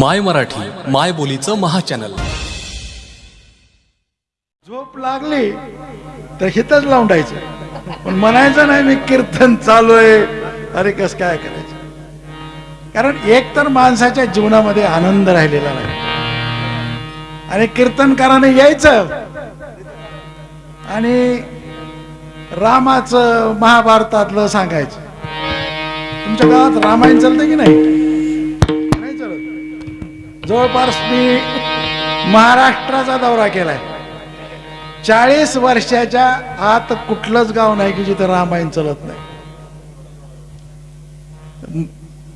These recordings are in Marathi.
माय मराठी माय बोलीचं महाचॅनल. झोप लागली तर हितच लावून पण म्हणायचं नाही मी कीर्तन चालू आहे अरे कस काय करायचं? कारण एक तर माणसाच्या जीवनामध्ये आनंद राहिलेला नाही. आणि कीर्तनकाराने यायचं. आणि रामाचं महाभारतातलं सांगायचं. तुमच्या गावात रामायण चालतं की नाही? जवळपास मी महाराष्ट्राचा दौरा केलाय. चाळीस वर्षाच्या आत कुठलंच गाव नाही की जिथं रामायण चलत नाही.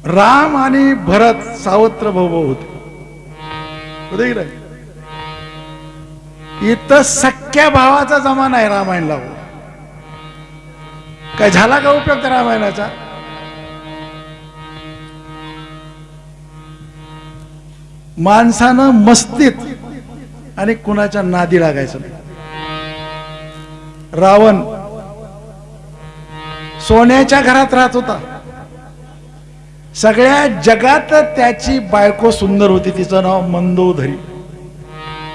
राम आणि भरत सावत्र भाऊ होते इथं सख्या भावाचा जमाना आहे रामायण काय झाला का उपयोग त्या रामायणाचा? माणसानं मस्तीत आणि कुणाच्या नादी लागायचं नाही. रावण सोन्याच्या घरात राहत होता. सगळ्या जगात त्याची बायको सुंदर होती. तिचं नाव मंदोधरी.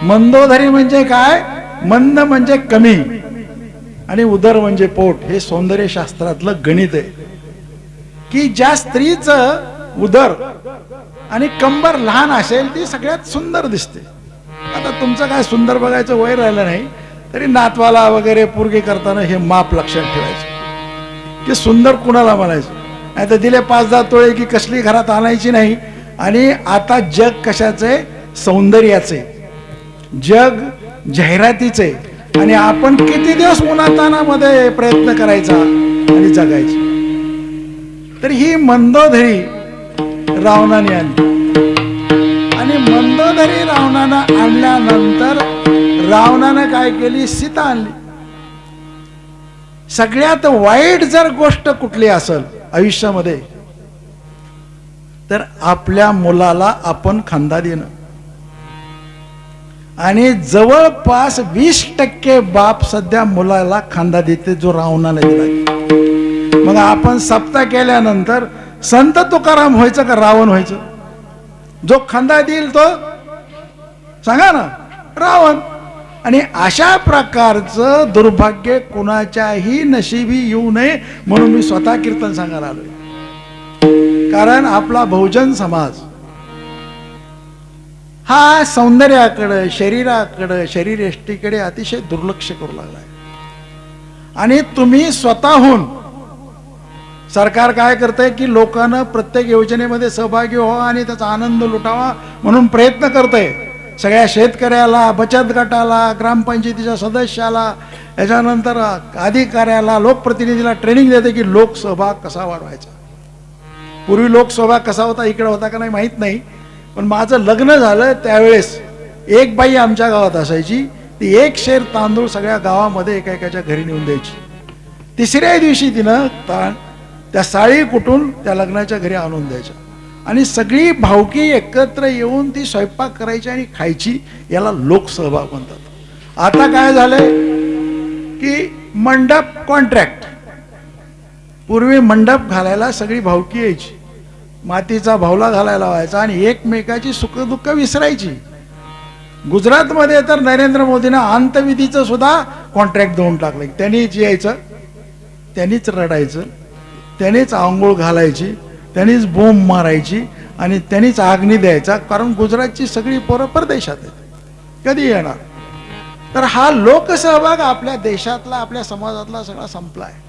मंदोधरी म्हणजे काय? मंद म्हणजे कमी आणि उदर म्हणजे पोट. हे सौंदर्य शास्त्रातलं गणित आहे. की ज्या स्त्रीचं उदर आणि कंबर लहान असेल ती सगळ्यात सुंदर दिसते. आता तुमचं काय सुंदर बघायचं वय राहिलं नाही तरी नातवाला वगैरे पूर्गी करताना हे माप लक्षात ठेवायचं. की सुंदर कुणाला म्हणायचं? नाही तर दिले पाच दहा तोळे की कसली घरात आणायची नाही. आणि आता जग कशाचे? सौंदर्याचे. जग जाहिरातीचे. आणि आपण किती दिवस उन्हातानामध्ये प्रयत्न करायचा आणि जगायचे? तर ही मंदोधरी रावणाने आणली. आणि मंदोदरी रावणानं आणल्यानंतर रावणानं काय केली? सीता आणली. सगळ्यात वाईट जर गोष्ट कुठली असेल आयुष्यामध्ये तर आपल्या मुलाला आपण खांदा देणं. आणि जवळपास वीस टक्के बाप सध्या मुलाला खांदा देते जो रावणाने दिला मग आपण सप्ताह केल्यानंतर संत तुकाराम व्हायचं का रावण व्हायचं? जो खांदा देईल तो? सांगा ना रावण. आणि अशा प्रकारचं दुर्भाग्य कुणाच्याही नशिबी येऊ नये म्हणून मी स्वतः कीर्तन सांगायला आलोय. कारण आपला बहुजन समाज हा सौंदर्याकडं शरीराकडं शरीर एष्टीकडे अतिशय दुर्लक्ष करू लागलाय. आणि तुम्ही स्वतःहून सरकार काय करतंय की लोकांना प्रत्येक योजनेमध्ये सहभागी व्हावा आणि त्याचा आनंद लुटावा म्हणून प्रयत्न करतंय. सगळ्या शेतकऱ्याला बचत गटाला ग्रामपंचायतीच्या सदस्याला याच्यानंतर अधिकाऱ्याला लोकप्रतिनिधीला ट्रेनिंग देते की लोकसहभाग कसा वाढवायचा. पूर्वी लोकसहभाग कसा होता इकडे होता का नाही माहीत नाही पण माझं लग्न झालं त्यावेळेस एक बाई आमच्या गावात असायची ती एक शेर तांदूळ सगळ्या गावामध्ये एका एकाच्या घरी नेऊन द्यायची. तिसऱ्या दिवशी तिनं ता त्या साळी कुठून त्या लग्नाच्या घरी आणून द्यायच्या. आणि सगळी भावकी एकत्र येऊन ती स्वयंपाक करायची आणि खायची याला लोकसहभाग म्हणतात. आता काय झालंय की मंडप कॉन्ट्रॅक्ट पूर्वी मंडप घालायला सगळी भावकी यायची. मातीचा भावला घालायला व्हायचा आणि एकमेकाची सुखदुःख विसरायची. गुजरातमध्ये तर नरेंद्र मोदीनं अंतविधीचं सुद्धा कॉन्ट्रॅक्ट देऊन टाकलं त्यांनीच यायचं त्यांनीच रडायचं. त्यांनीच आंघोळ घालायची त्यांनीच बोंब मारायची आणि त्यांनीच आग्नी द्यायचा कारण गुजरातची सगळी पोरं परदेशात आहेत. कधी येणार? तर हा लोकसहभाग आपल्या देशातला आपल्या समाजातला सगळा संपला आहे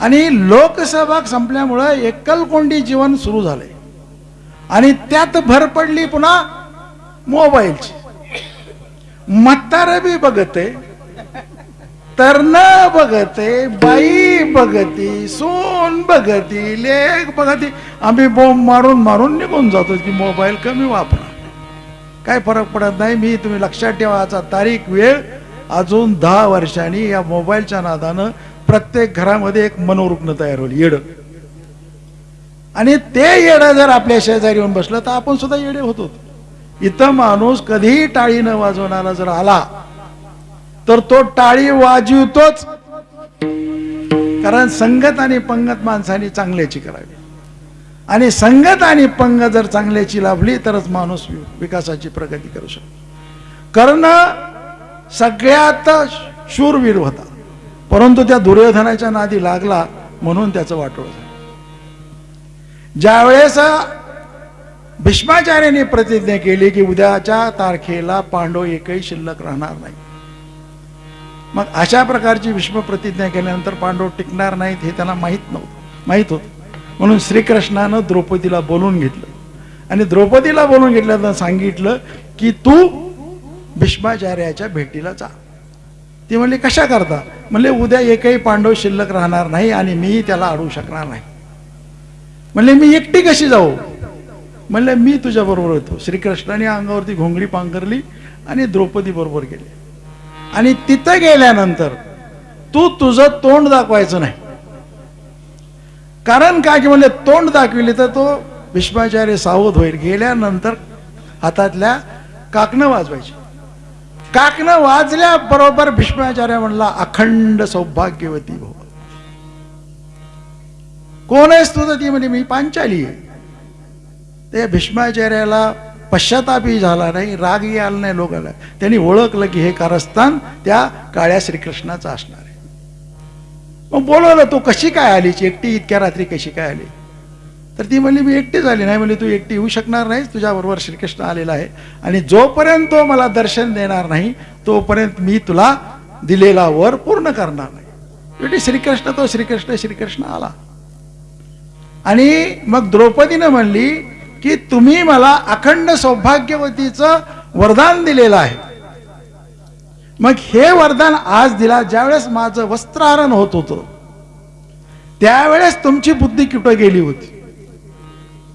आणि लोकसहभाग संपल्यामुळं एकलकोंडी जीवन सुरू झालंय. आणि त्यात भर पडली पुन्हा मोबाईलची. म्हातारं बी बघते. तरण बघते बाई बघती सोन बघती लेख बघती. आम्ही बोंब मारून मारून निघून जातो की मोबाईल कमी वापरा. काय फरक पडत नाही मी तुम्ही लक्षात ठेवा आजचा तारीख वेळ. अजून दहा वर्षांनी या मोबाईलच्या नादानं प्रत्येक घरामध्ये एक मनोरुग्ण तयार होईल येड. आणि ते येडं जर आपल्या शेजारी येऊन बसलं तर आपण सुद्धा येडे होतो. इथं माणूस कधीही टाळी न वाजवणारा जर आला तर तो टाळी वाजवतोच. कारण संगत आणि पंगत माणसाने चांगल्याची करावी. आणि संगत आणि पंग जर चांगल्याची लाभली तरच माणूस विकासाची प्रगती करू शकतो. कर्ण सगळ्यात शूरवीर होता. परंतु त्या दुर्योधनाच्या नादी लागला म्हणून त्याचं वाटोळ झालं. ज्यावेळेस भीष्माचार्यांनी प्रतिज्ञा केली की उद्याच्या तारखेला पांडव एकही शिल्लक राहणार नाही. मग अशा प्रकारची विश्वप्रतिज्ञा प्रतिज्ञा केल्यानंतर पांडव टिकणार नाहीत हे त्यांना माहीत नव्हतं. माहीत होतं. म्हणून श्रीकृष्णानं द्रौपदीला बोलून घेतलं. आणि द्रौपदीला बोलून घेतल्यानं सांगितलं की तू भीष्माचार्याच्या भेटीला जा. ती म्हणली कशा करता? म्हणले उद्या एकही पांडव शिल्लक राहणार नाही आणि मीही त्याला अडवू शकणार नाही. म्हणले मी एकटी कशी जाऊ? म्हणले मी तुझ्या बरोबर होतो. श्रीकृष्णाने अंगावरती घोंगडी पांघरली आणि द्रौपदी बरोबर गेले. आणि तिथं गेल्यानंतर तू तुझं तोंड दाखवायचं नाही. कारण काय की म्हणले तोंड दाखविले तर तो भीष्माचार्य सावध होईल. गेल्यानंतर हातातल्या काकणं वाजवायची. काकणं वाजल्याबरोबर भीष्माचार्य म्हणला अखंड सौभाग्यवती भव. कोण आहेस तुझं ती म्हणजे मी पांचाली आहे. ते भीष्माचार्याला पश्चातापही झाला नाही रागही आला नाही लोकांना. त्यांनी ओळखलं की हे कारस्थान त्या काळ्या श्रीकृष्णाचं असणार आहे. मग बोलवलं तू कशी काय आलीच एकटी इतक्या रात्री कशी काय आली? तर ती म्हणली मी एकटी झाली नाही. म्हणजे तू एकटी येऊ शकणार नाहीस तुझ्याबरोबर श्रीकृष्ण आलेला आहे आणि जोपर्यंत तो मला दर्शन देणार नाही तोपर्यंत मी तुला दिलेला वर पूर्ण करणार नाही. शेवटी श्रीकृष्ण तो श्रीकृष्ण श्रीकृष्ण आला. आणि मग द्रौपदीनं म्हणली की तुम्ही मला अखंड सौभाग्यवतीचं वरदान दिलेलं आहे. मग हे वरदान आज दिला ज्यावेळेस माझं वस्त्रहरण होत होतं त्यावेळेस तुमची बुद्धी कुठं गेली होती?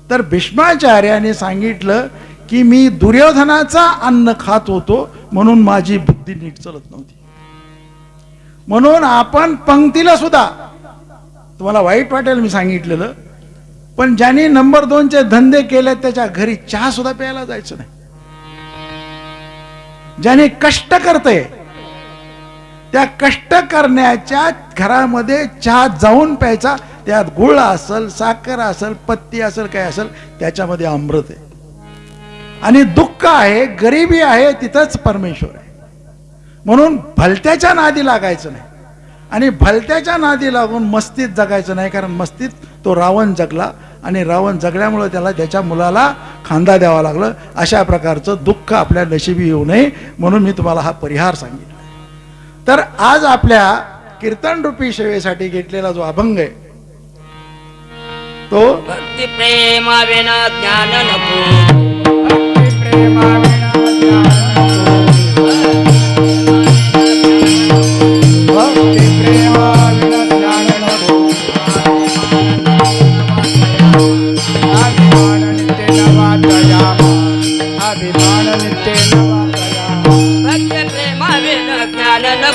तर भीष्माचार्याने सांगितलं की मी दुर्योधनाचा अन्न खात होतो म्हणून माझी बुद्धी नीट चलत नव्हती. म्हणून आपण पंक्तीला सुद्धा तुम्हाला वाईट वाटेल मी सांगितलेलं पण ज्यांनी नंबर दोनचे धंदे केले त्याच्या घरी चहा सुद्धा प्यायला जायचं नाही. ज्याने कष्ट करते त्या कष्ट करण्याच्या घरामध्ये चहा जाऊन प्यायचा त्यात गुळ असल साखर असल पत्ती असेल काय असेल त्याच्यामध्ये अमृत आहे. आणि दुःख आहे गरिबी आहे तिथंच परमेश्वर आहे. म्हणून भलत्याच्या नादी लागायचं नाही. आणि भलत्याच्या नादी लागून मस्तीत जगायचं नाही कारण मस्तीत तो रावण जगला आणि रावण जगल्यामुळं त्याला त्याच्या मुलाला खांदा द्यावा लागलं. अशा प्रकारचं दुःख आपल्या नशिबी येऊ नये म्हणून मी तुम्हाला हा परिहार सांगितला. तर आज आपल्या कीर्तन रूपी सेवेसाठी घेतलेला जो अभंग आहे तो भक्ती प्रेमा विना ज्ञान नको.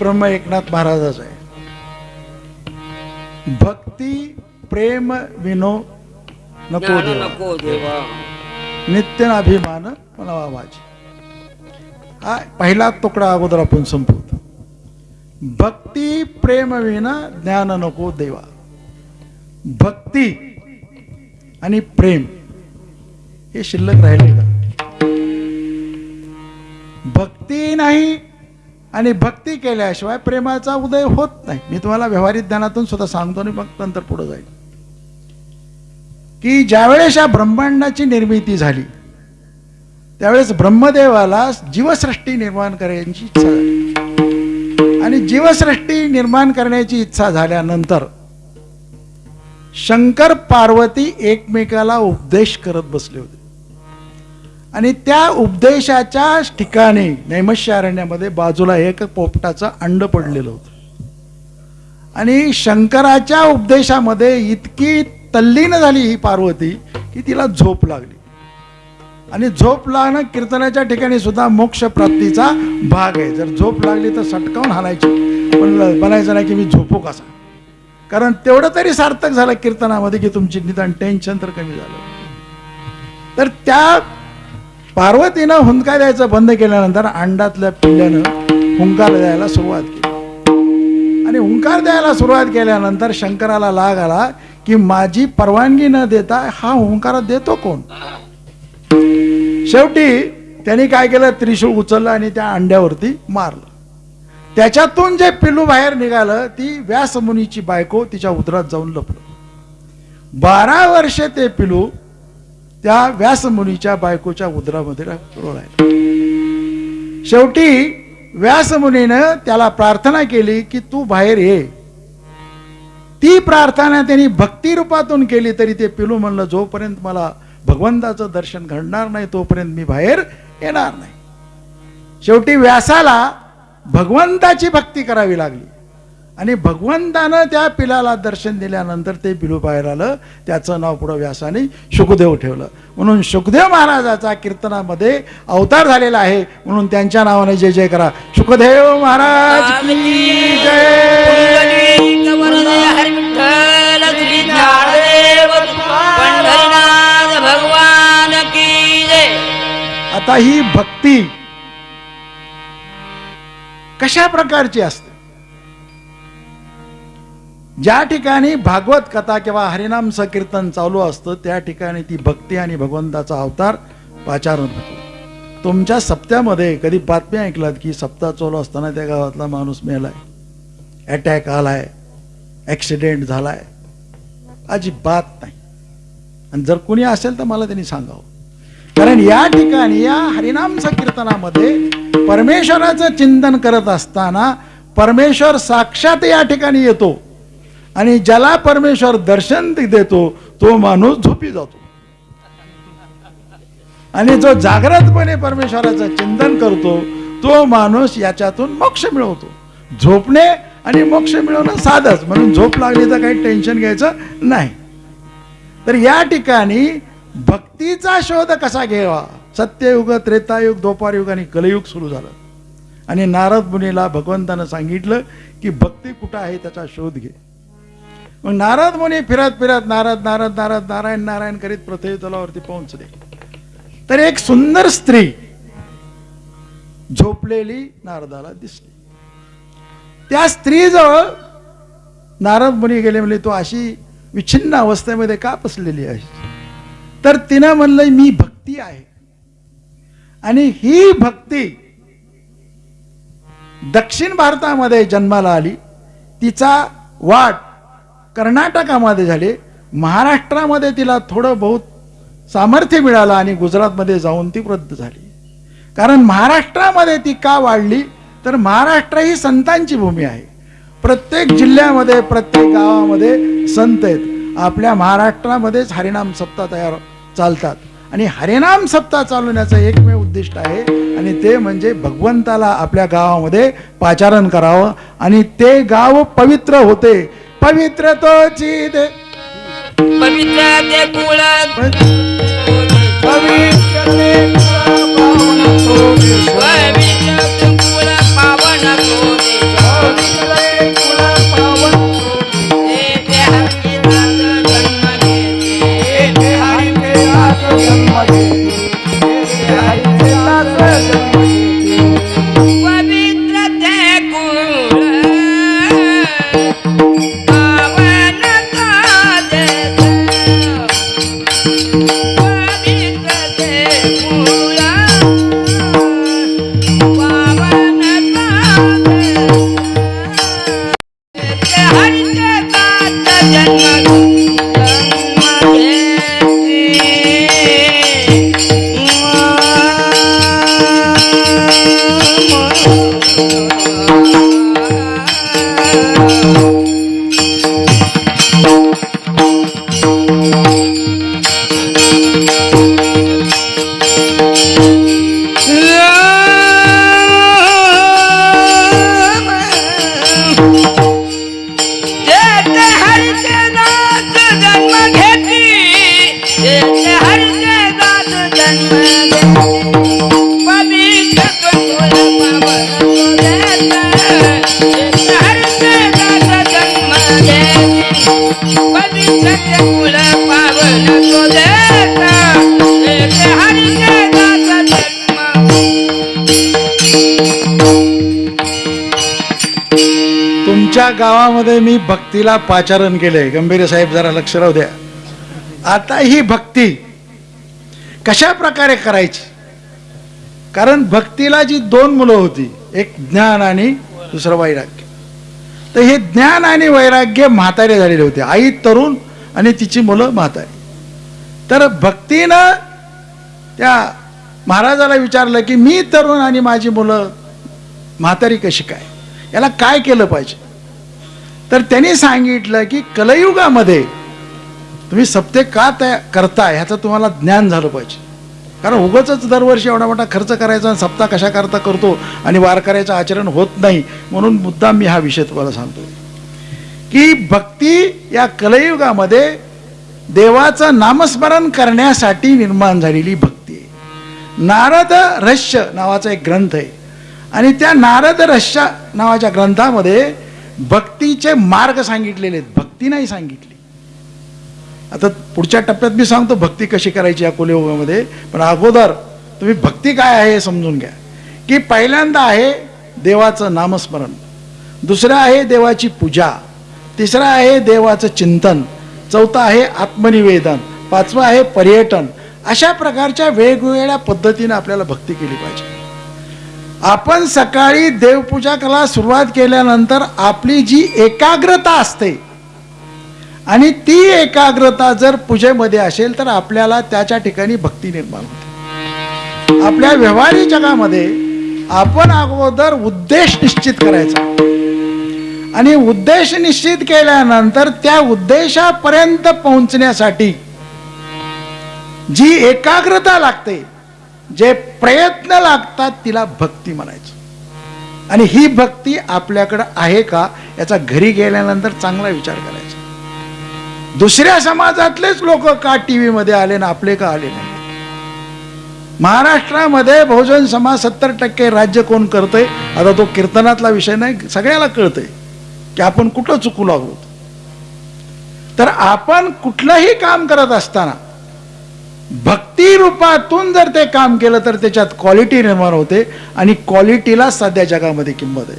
ब्रह्म एकनाथ महाराजाचा आहे. भक्ती प्रेम विनो नको. नको देवा. नित्य अभिमान म्हणावा माझी हा पहिला तुकडा अगोदर आपण संपवतो भक्ती प्रेम विना ज्ञान नको देवा. भक्ती आणि प्रेम हे शिल्लक राहिले का? भक्ती नाही आणि भक्ती केल्याशिवाय प्रेमाचा उदय होत नाही. मी तुम्हाला व्यवहारिक ज्ञानातून सुद्धा सांगतो आणि मग नंतर पुढे जाईल. की ज्यावेळेस या ब्रह्मांडाची निर्मिती झाली त्यावेळेस ब्रह्मदेवाला जीवसृष्टी निर्माण करण्याची इच्छा झाली. आणि जीवसृष्टी निर्माण करण्याची इच्छा झाल्यानंतर शंकर पार्वती एकमेकाला उपदेश करत बसले होते. आणि त्या उपदेशाच्या ठिकाणी नैमशारण्यामध्ये बाजूला एक पोपटाचं अंड पडलेलं होतं. आणि शंकराच्या उपदेशामध्ये इतकी तल्लीन झाली ही पार्वती की तिला झोप लागली. आणि झोप लागणं कीर्तनाच्या ठिकाणी सुद्धा मोक्ष प्राप्तीचा भाग आहे. जर झोप लागली तर सटकावून हालायची पण बनायचं नाही की मी झोपू कसा कारण तेवढं तरी सार्थक झालं कीर्तनामध्ये की तुमची निदान टेन्शन तर कमी झालं. तर त्या पार्वतीनं हुंदका द्यायचं बंद केल्यानंतर अंडातल्या पिल्ल्यानं हुंकार द्यायला सुरुवात केली. आणि हुंकार द्यायला सुरुवात केल्यानंतर शंकराला लाग आला की माझी परवानगी न देता हा हुंकार देतो कोण? शेवटी त्यांनी काय केलं? त्रिशूळ उचललं आणि त्या अंड्यावरती मारलं. त्याच्यातून जे पिल्लू बाहेर निघालं ती व्यासमुनीची बायको तिच्या उदरात जाऊन लपलं. बारा वर्षे ते पिलू त्या व्यासमुनीच्या बायकोच्या उदरामध्ये आहे. शेवटी व्यासमुनीनं त्याला प्रार्थना केली की तू बाहेर ये. ती प्रार्थना त्यांनी भक्ती रूपातून केली तरी ते पिलू म्हणलं जोपर्यंत मला भगवंताचं दर्शन घडणार नाही तोपर्यंत मी बाहेर येणार नाही. शेवटी व्यासाला भगवंताची भक्ती करावी लागली. आणि भगवंतानं त्या पिलाला दर्शन दिल्यानंतर ते पिलू बाहेर आलं. त्याचं नाव पुढं व्यासाने शुकदेव ठेवलं. म्हणून शुकदेव महाराजाचा कीर्तनामध्ये अवतार झालेला आहे. म्हणून त्यांच्या नावाने जय जय करा. शुकदेव महाराज की जय. आता ही भक्ती कशा प्रकारची असते? ज्या ठिकाणी भागवत कथा किंवा हरिनाम संकीर्तन चालू असतं त्या ठिकाणी ती भक्ती आणि भगवंताचा अवतार पाचारण होतो. तुमच्या सप्त्यामध्ये कधी बातम्या ऐकलात की सप्ताह चालू असताना त्या गावातला माणूस मेलाय? अटॅक आलाय ॲक्सिडेंट झालाय. अजिबात नाही. आणि जर कोणी असेल तर मला त्यांनी सांगावं. कारण या ठिकाणी या हरिनाम संकीर्तनामध्ये परमेश्वराचं चिंतन करत असताना परमेश्वर साक्षात या ठिकाणी येतो. आणि ज्याला परमेश्वर दर्शन देतो तो माणूस झोपी जातो. आणि जो जागृतपणे परमेश्वराचं चिंतन करतो तो माणूस याच्यातून मोक्ष मिळवतो. झोपणे आणि मोक्ष मिळवणं साधच. म्हणून झोप लागली तर काही टेन्शन घ्यायचं नाही. तर या ठिकाणी भक्तीचा शोध कसा घ्यावा? सत्ययुग त्रेतायुग दोपारयुग आणि कलयुग सुरू झालं. आणि नारद मुनीला भगवंतानं सांगितलं की भक्ती कुठं आहे त्याचा शोध घे. मग नारद मुनी फिरत फिरत नारद नारद नारद नारायण नारायण करीत पृथ्वी तलावरती पोहोचले. तर एक सुंदर स्त्री झोपलेली नारदाला दिसली. त्या स्त्रीजवळ नारद मुनी गेले म्हणजे तो अशी विच्छिन्न अवस्थेमध्ये का बसलेली आहे तर तिनं म्हणलं मी भक्ती आहे. आणि ही भक्ती दक्षिण भारतामध्ये जन्माला आली. तिचा वाट कर्नाटकामध्ये झाले. महाराष्ट्रामध्ये तिला थोडं बहुत सामर्थ्य मिळालं आणि गुजरातमध्ये जाऊन ती वृद्ध झाली. कारण महाराष्ट्रामध्ये ती का वाढली? तर महाराष्ट्र ही संतांची भूमी आहे. प्रत्येक जिल्ह्यामध्ये प्रत्येक गावामध्ये संत आहेत. आपल्या महाराष्ट्रामध्येच हरिनाम सप्ताह तयार चालतात. आणि हरिनाम सप्ताह चालवण्याचं एकमेव उद्दिष्ट आहे आणि ते म्हणजे भगवंताला आपल्या गावामध्ये पाचारण करावं आणि ते गाव पवित्र होते. पवित्र तोची ते पवित्र ते कुळ. पवित्र ते पवित्र ते कुळ पावन कोरे ते गावामध्ये मी भक्तीला पाचारण केलंय. गंभीर साहेब जरा लक्ष राहू द्या. आता ही भक्ती कशा प्रकारे करायची? कारण भक्तीला जी दोन मुलं होती एक ज्ञान आणि दुसरं वैराग्य. तर हे ज्ञान आणि वैराग्य म्हातारे झालेले होते. आई तरुण आणि तिची मुलं म्हातारी. तर भक्तीनं त्या महाराजाला विचारलं की मी तरुण आणि माझी मुलं म्हातारी कशी काय? याला काय केलं पाहिजे? तर त्यांनी सांगितलं की कलयुगामध्ये तुम्ही सप्ते का तया करता ह्याचं तुम्हाला ज्ञान झालं पाहिजे. कारण उगच दरवर्षी एवढा मोठा खर्च करायचा आणि सप्ताह कशा करता करतो आणि वारकऱ्याचं आचरण होत नाही म्हणून मुद्दाम मी हा विषय तुम्हाला सांगतो की भक्ती या कलयुगामध्ये देवाचं नामस्मरण करण्यासाठी निर्माण झालेली भक्ती आहे. नारद रहस्य नावाचा एक ग्रंथ आहे. आणि त्या नारद रहस्य नावाच्या ग्रंथामध्ये भक्तीचे मार्ग सांगितलेले आहेत. भक्ती नाही सांगितली. आता पुढच्या टप्प्यात मी सांगतो भक्ती कशी करायची या कुलयुगामध्ये पण अगोदर तुम्ही भक्ती काय आहे हे समजून घ्या. की पहिल्यांदा आहे देवाचं नामस्मरण. दुसरं आहे देवाची पूजा. तिसरं आहे देवाचं चिंतन. चौथं आहे आत्मनिवेदन. पाचवं आहे पर्यटन. अशा प्रकारच्या वेगवेगळ्या पद्धतीनं आपल्याला भक्ती केली पाहिजे. आपण सकाळी देवपूजा करायला सुरुवात केल्यानंतर आपली जी एकाग्रता असते आणि ती एकाग्रता जर पूजेमध्ये असेल तर आपल्याला त्याच्या ठिकाणी भक्ती निर्माण होते. आपल्या व्यवहारी जगामध्ये आपण अगोदर उद्देश निश्चित करायचा. आणि उद्देश निश्चित केल्यानंतर त्या उद्देशापर्यंत पोहोचण्यासाठी जी एकाग्रता लागते जे प्रयत्न लागतात तिला भक्ती म्हणायचं. आणि ही भक्ती आपल्याकडं आहे का याचा घरी गेल्यानंतर चांगला विचार करायचा. दुसऱ्या समाजातलेच लोक का टी व्हीमध्ये आले ना आपले का आले नाही? महाराष्ट्रामध्ये बहुजन समाज सत्तर टक्के राज्य कोण करतंय? आता तो कीर्तनातला विषय नाही सगळ्याला कळतंय की आपण कुठं चुकू लागलो तर आपण कुठलंही काम करत असताना भक्ती रूपातून जर ते काम केलं तर त्याच्यात क्वालिटी निर्माण होते आणि क्वालिटीला सध्या जगामध्ये किंमत आहे.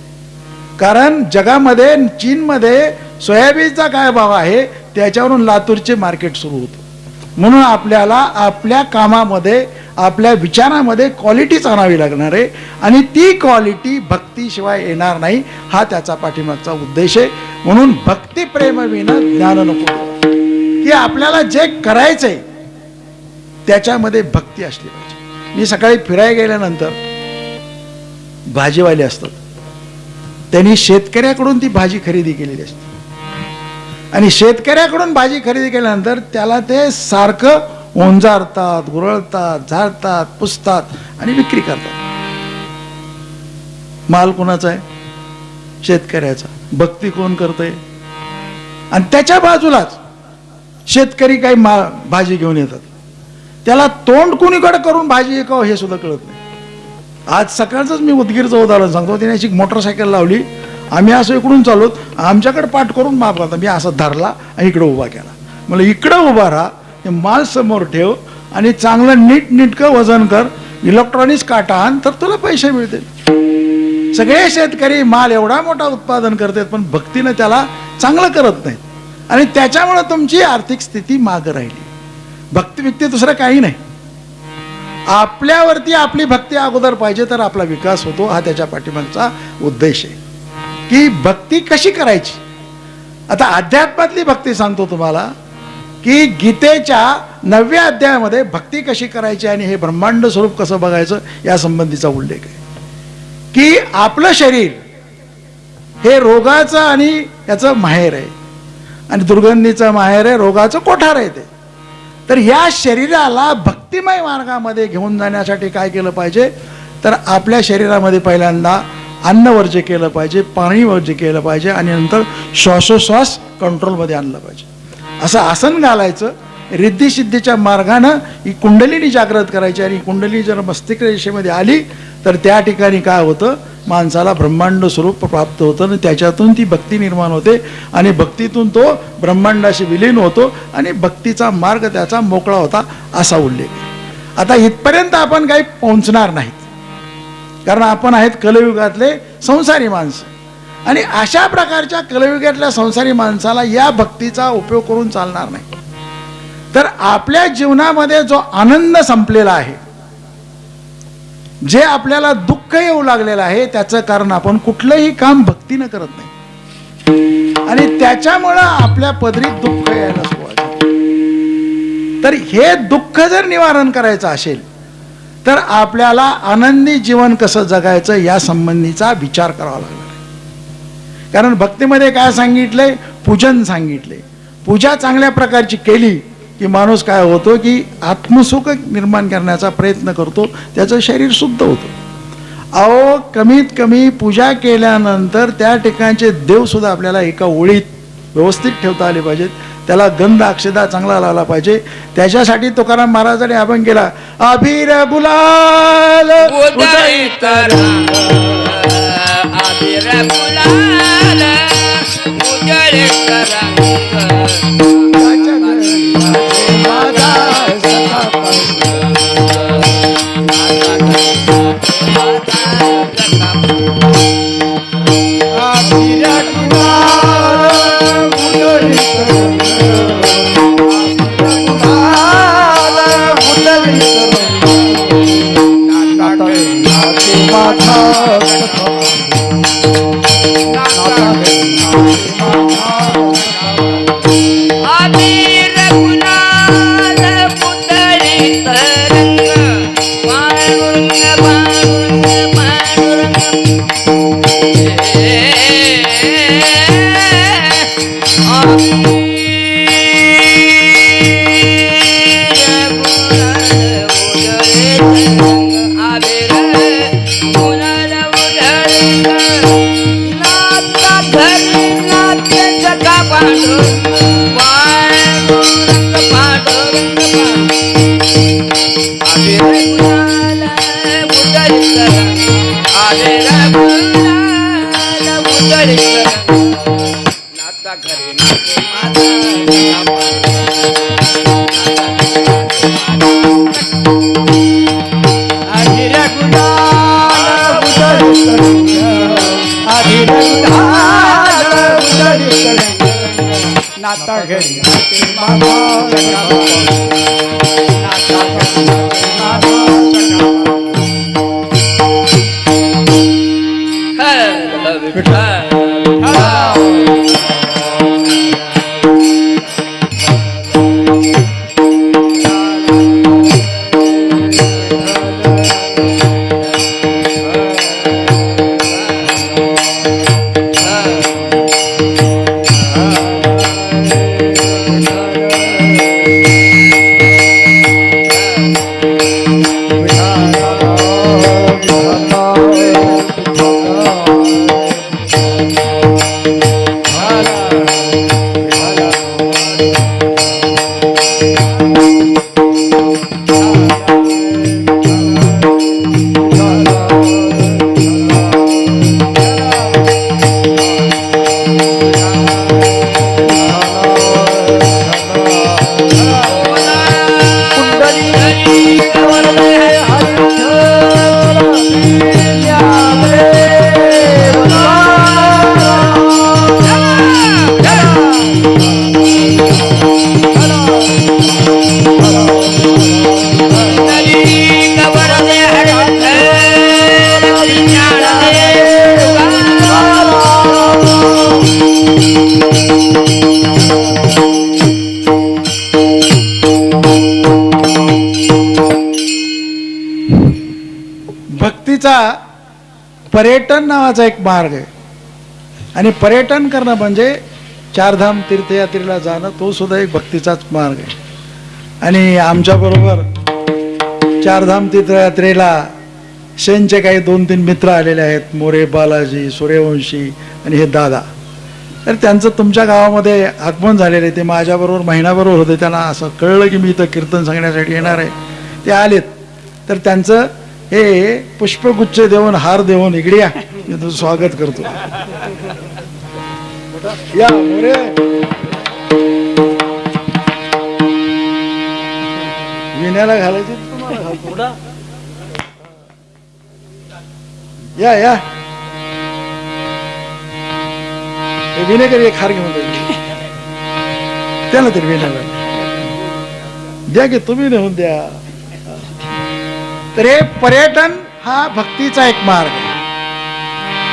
कारण जगामध्ये चीनमध्ये सोयाबीनचा काय भाव आहे त्याच्यावरून लातूरचे मार्केट सुरू होतं. म्हणून आपल्याला आपल्या कामामध्ये आपल्या विचारामध्ये क्वालिटीच आणावी लागणार आहे आणि ती क्वालिटी भक्तीशिवाय येणार नाही हा त्याचा पाठीमागचा उद्देश आहे. म्हणून भक्ती प्रेम विना ज्ञान नको की आपल्याला जे करायचंय त्याच्यामध्ये भक्ती असली पाहिजे. मी सकाळी फिरायला गेल्यानंतर भाजीवाले असतात. त्यांनी शेतकऱ्याकडून ती भाजी खरेदी केलेली असते. आणि शेतकऱ्याकडून भाजी खरेदी केल्यानंतर त्याला ते सारखं ओंजारतात गुरळतात झाडतात पुसतात आणि विक्री करतात. माल कोणाचा आहे? शेतकऱ्याचा. भक्ती कोण करतंय? आणि त्याच्या बाजूलाच शेतकरी काही मा भाजी घेऊन येतात. त्याला तोंड कुणीकडे करून भाजी एकावं हे सुद्धा कळत नाही. आज सकाळचंच मी उदगीरचं उदाहरण सांगतो. त्याने अशी मोटरसायकल लावली. आम्ही असं इकडून चालूत आमच्याकडे पाठ करून माफ करता मी असा धरला आणि इकडे उभा केला. मला इकडं उभा राहा माल समोर ठेव आणि चांगलं नीट नीटकं वजन कर. इलेक्ट्रॉनिक्स काटा आण तर तुला पैसे मिळतील. सगळे शेतकरी माल एवढा मोठा उत्पादन करतात पण भक्तीनं त्याला चांगलं करत नाहीत. आणि त्याच्यामुळे तुमची आर्थिक स्थिती मागं राहिली. भक्ती व्यक्ती दुसरं काही नाही. आपल्यावरती आपली भक्ती अगोदर पाहिजे तर आपला विकास होतो हा त्याच्या पाठीमागचा उद्देश आहे. की भक्ती कशी करायची? आता अध्यात्मातली भक्ती सांगतो तुम्हाला की गीतेच्या नवव्या अध्यायामध्ये भक्ती कशी करायची आणि हे ब्रह्मांड स्वरूप कसं बघायचं या संबंधीचा उल्लेख आहे. की आपलं शरीर हे रोगाचं आणि याचं माहेर आहे. आणि दुर्गंधीचं माहेर आहे रोगाचं कोठार आहे ते. तर या शरीराला भक्तिमय मार्गामध्ये घेऊन जाण्यासाठी काय केलं पाहिजे? तर आपल्या शरीरामध्ये पहिल्यांदा अन्न वर्ज्य केलं पाहिजे पाणी वर्ज्य केलं पाहिजे आणि नंतर श्वासोश्वास कंट्रोलमध्ये आणलं पाहिजे. असं आसन घालायचं रिद्धी सिद्धीच्या मार्गानं ही कुंडलीनी जागृत करायची आणि कुंडली जर मस्तिष्क रेषेमध्ये आली तर त्या ठिकाणी काय होतं? माणसाला ब्रह्मांड स्वरूप प्राप्त होतं आणि त्याच्यातून ती भक्ती निर्माण होते आणि भक्तीतून तो ब्रह्मांडाशी विलीन होतो आणि भक्तीचा मार्ग त्याचा मोकळा होता असा उल्लेख. आता इथपर्यंत आपण काही पोहोचणार नाहीत. कारण आपण आहेत कलयुगातले संसारी माणसं. आणि अशा प्रकारच्या कलयुगातल्या संसारी माणसाला या भक्तीचा उपयोग करून चालणार नाही. तर आपल्या जीवनामध्ये जो आनंद संपलेला आहे जे आपल्याला दुःख येऊ लागलेलं आहे त्याचं कारण आपण कुठलंही काम भक्तीनं करत नाही. आणि त्याच्यामुळं आपल्या पदरीत दुःख यायला सुरुवात तर हे दुःख जर निवारण करायचं असेल तर आपल्याला आनंदी जीवन कसं जगायचं या संबंधीचा विचार करावा लागणार आहे. कारण भक्तीमध्ये काय सांगितलंय? पूजन सांगितले पूजा चांगल्या प्रकारची केली की माणूस काय होतो की आत्मसुख निर्माण करण्याचा प्रयत्न करतो त्याचं शरीर शुद्ध होतं. अहो कमीत कमी पूजा केल्यानंतर त्या ठिकाणचे देवसुद्धा आपल्याला एका ओळीत व्यवस्थित ठेवता आले पाहिजेत. त्याला गंध अक्षदा चांगला लावला पाहिजे. त्याच्यासाठी तुकाराम महाराजांनी आपण केला अभिर गुलाल उदयित नाता पर्यटन नावाचा एक मार्ग आहे. आणि पर्यटन करणं म्हणजे चारधाम तीर्थयात्रेला जाणं तो सुद्धा एक भक्तीचाच मार्ग आहे. आणि आमच्याबरोबर चारधाम तीर्थयात्रेला शेनचे काही दोन तीन मित्र आलेले आहेत मोरे बालाजी सूर्यवंशी आणि हे दादा. तर त्यांचं तुमच्या गावामध्ये आगमन झालेलं आहे. ते माझ्याबरोबर महिनाबरोबर होते. त्यांना असं कळलं की मी इथं कीर्तन सांगण्यासाठी येणार आहे. ते आलेत. तर त्यांचं हे पुष्पगुच्छ देऊन हार देऊन इकडे या. मी तुझं स्वागत करतो. या मोरे विण्याला घालायचे तुम्हाला? या या. हे विनेकर एक हार घेऊन त्याला तरी विण्याला द्या की तुम्ही नेऊन द्या. तर हे पर्यटन हा भक्तीचा एक मार्ग. आहे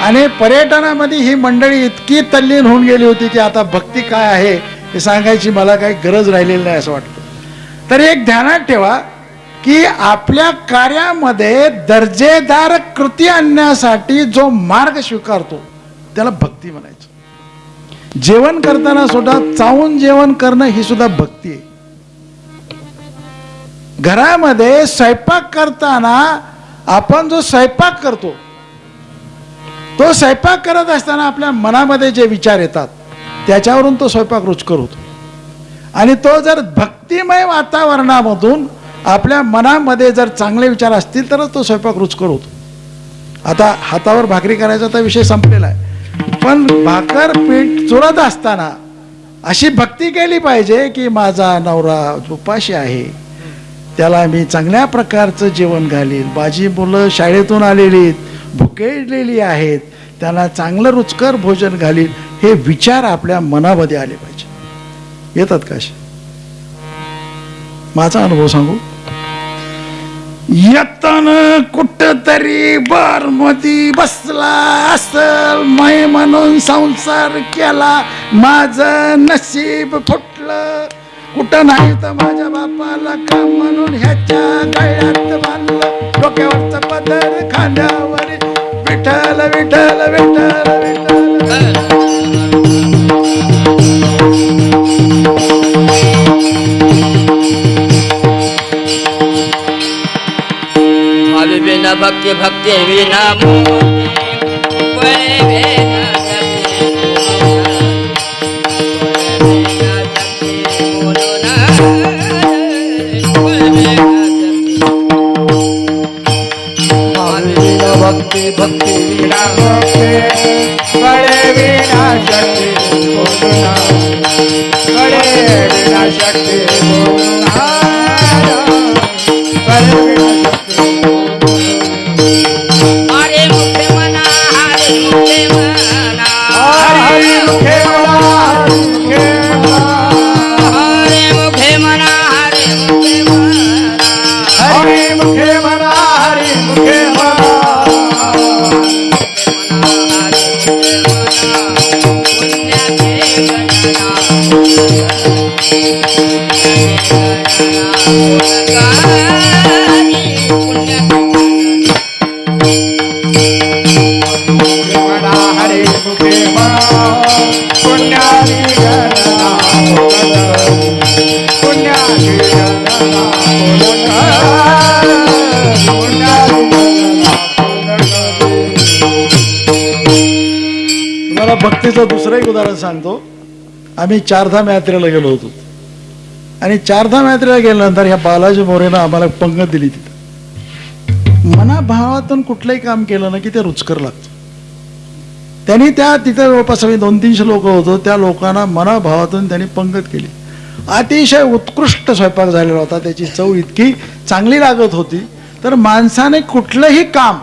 आणि पर्यटनामध्ये ही मंडळी इतकी तल्लीन होऊन गेली होती की आता भक्ती काय आहे हे सांगायची मला काही गरज राहिलेली नाही असं वाटतं. तर एक ध्यानात ठेवा की आपल्या कार्यामध्ये दर्जेदार कृती आणण्यासाठी जो मार्ग स्वीकारतो त्याला भक्ती म्हणायचं. जेवण करताना सुद्धा चावून जेवण करणं ही सुद्धा भक्ती आहे. घरामध्ये स्वयंपाक करताना आपण जो स्वयंपाक करतो तो स्वयंपाक करत असताना आपल्या मनामध्ये जे विचार येतात त्याच्यावरून तो स्वयंपाक रुचकर होतो. आणि तो जर भक्तिमय वातावरणामधून आपल्या मनामध्ये जर चांगले विचार असतील तरच तो स्वयंपाक रुचकर होतो. आता हातावर भाकरी करायचा तर विषय संपलेला आहे. पण भाकर पीठ चुरत असताना अशी भक्ती केली पाहिजे की माझा नवरा उपाशी आहे. त्याला मी चांगल्या प्रकारचं जेवण घालीन. माझी मुलं शाळेतून आलेली आहेत, भुकेलेली आहेत. त्यांना चांगलं रुचकर भोजन घालीन हे विचार आपल्या मनामध्ये आले पाहिजे. येतात का माझा अनुभव सांगू? यतन कुठ तरी बार मधी बसला असल मै म्हणून संसार केला माझ नशीब फुटलं. कुठं नाही तर माझ्या बापाला काम म्हणून ह्याच्या गळ्यात बांधलं. डोक्यावरच पदर खांद्यावर विठ्ठल विठ्ठल विठ्ठल विठ्ठल. बिना भक्ती भक्ती विना विना भक्ती भक्ती विना भक्ती कळे विना शक्ती बोलुना. कळे विना शक्ती बोलुना भक्तीचं दुसरं एक उदाहरण सांगतो. आम्ही चारधाम यात्रेला गेलो होतो. आणि चारधाम यात्रेला गेल्यानंतर ह्या बालाजी मोरेनं आम्हाला पंगत दिली तिथं. मनाभावातून कुठलंही काम केलं ना की ते रुचकर लागतं. त्यांनी त्या तिथे जवळपास आम्ही दोन तीनशे लोक होतो त्या लोकांना मनाभावातून त्यांनी पंगत केली. अतिशय उत्कृष्ट स्वयंपाक झालेला होता त्याची चव इतकी चांगली लागत होती तर माणसाने कुठलंही काम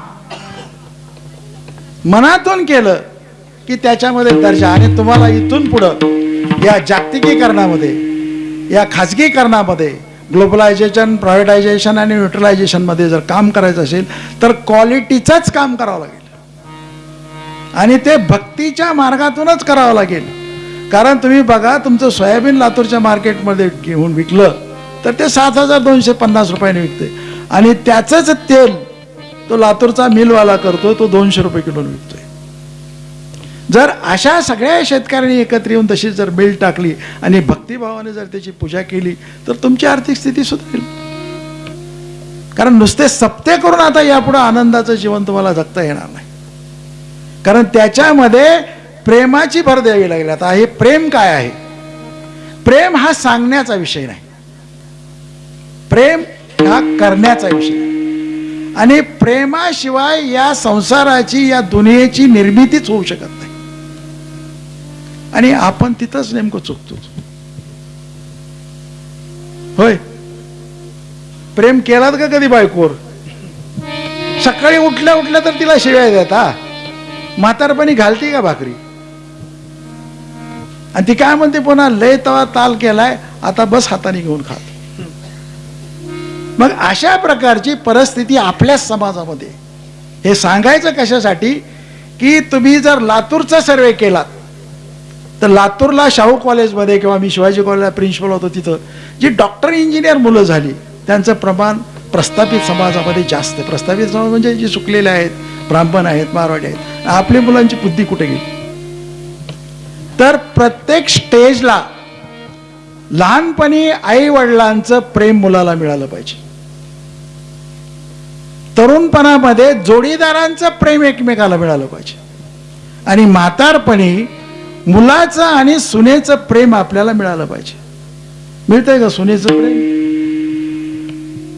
मनातून केलं की त्याच्यामध्ये दर्जा. आणि तुम्हाला इथून पुढं या जागतिकीकरणामध्ये या खाजगीकरणामध्ये ग्लोबलायझेशन प्रायव्हेटायझेशन आणि न्यूट्रलायझेशनमध्ये जर काम करायचं असेल तर क्वालिटीचंच काम करावं लागेल. आणि ते भक्तीच्या मार्गातूनच करावं लागेल. कारण तुम्ही बघा तुमचं सोयाबीन लातूरच्या मार्केटमध्ये घेऊन विकलं तर ते सात हजार दोनशे पन्नास रुपयाने विकते. आणि त्याचंच तेल तो लातूरचा मिलवाला करतो तो दोनशे रुपये किलो विकतो. जर अशा सगळ्या शेतकऱ्यांनी एकत्र येऊन तशी जर बिल टाकली आणि भक्तिभावाने जर त्याची पूजा केली तर तुमची आर्थिक स्थिती सुधारेल. कारण नुसते सप्ते करून आता यापुढे आनंदाचं जीवन तुम्हाला जगता येणार नाही. कारण त्याच्यामध्ये प्रेमाची भर द्यावी लागेल. आता हे प्रेम काय आहे? प्रेम हा सांगण्याचा विषय नाही. प्रेम हा करण्याचा विषय आणि प्रेमाशिवाय या संसाराची या दुनियेची निर्मितीच होऊ शकत नाही. आणि आपण तिथंच नेमकं चुकतो. होय? प्रेम केलात का कधी बायकोवर? सकाळी उठल्या उठल्या तर तिला शिव्या देता म्हातारपणी घालते का भाकरी? आणि ती काय म्हणते पुन्हा लय तवा ताल केलाय आता बस हाताने घेऊन खात मग अशा प्रकारची परिस्थिती आपल्याच समाजामध्ये. हे सांगायचं कशासाठी? की तुम्ही जर लातूरचा सर्वे केलात तर लातूरला शाहू कॉलेजमध्ये किंवा मी शिवाजी कॉलेजला प्रिन्सिपल होतो तिथं जी डॉक्टर इंजिनियर मुलं झाली त्यांचं प्रमाण प्रस्थापित समाजामध्ये जास्त आहे. प्रस्थापित समाज म्हणजे जे चुकलेले आहेत ब्राह्मण आहेत मारवाडी आहेत. आपली मुलांची बुद्धी कुठे गेली? तर प्रत्येक स्टेजला लहानपणी आई वडिलांचं प्रेम मुलाला मिळालं पाहिजे. तरुणपणामध्ये जोडीदारांचं प्रेम एकमेकाला मिळालं पाहिजे. आणि म्हातारपणी मुलाचं आणि सुनेचं प्रेम आपल्याला मिळालं पाहिजे. मिळतंय का सुनेचं प्रेम?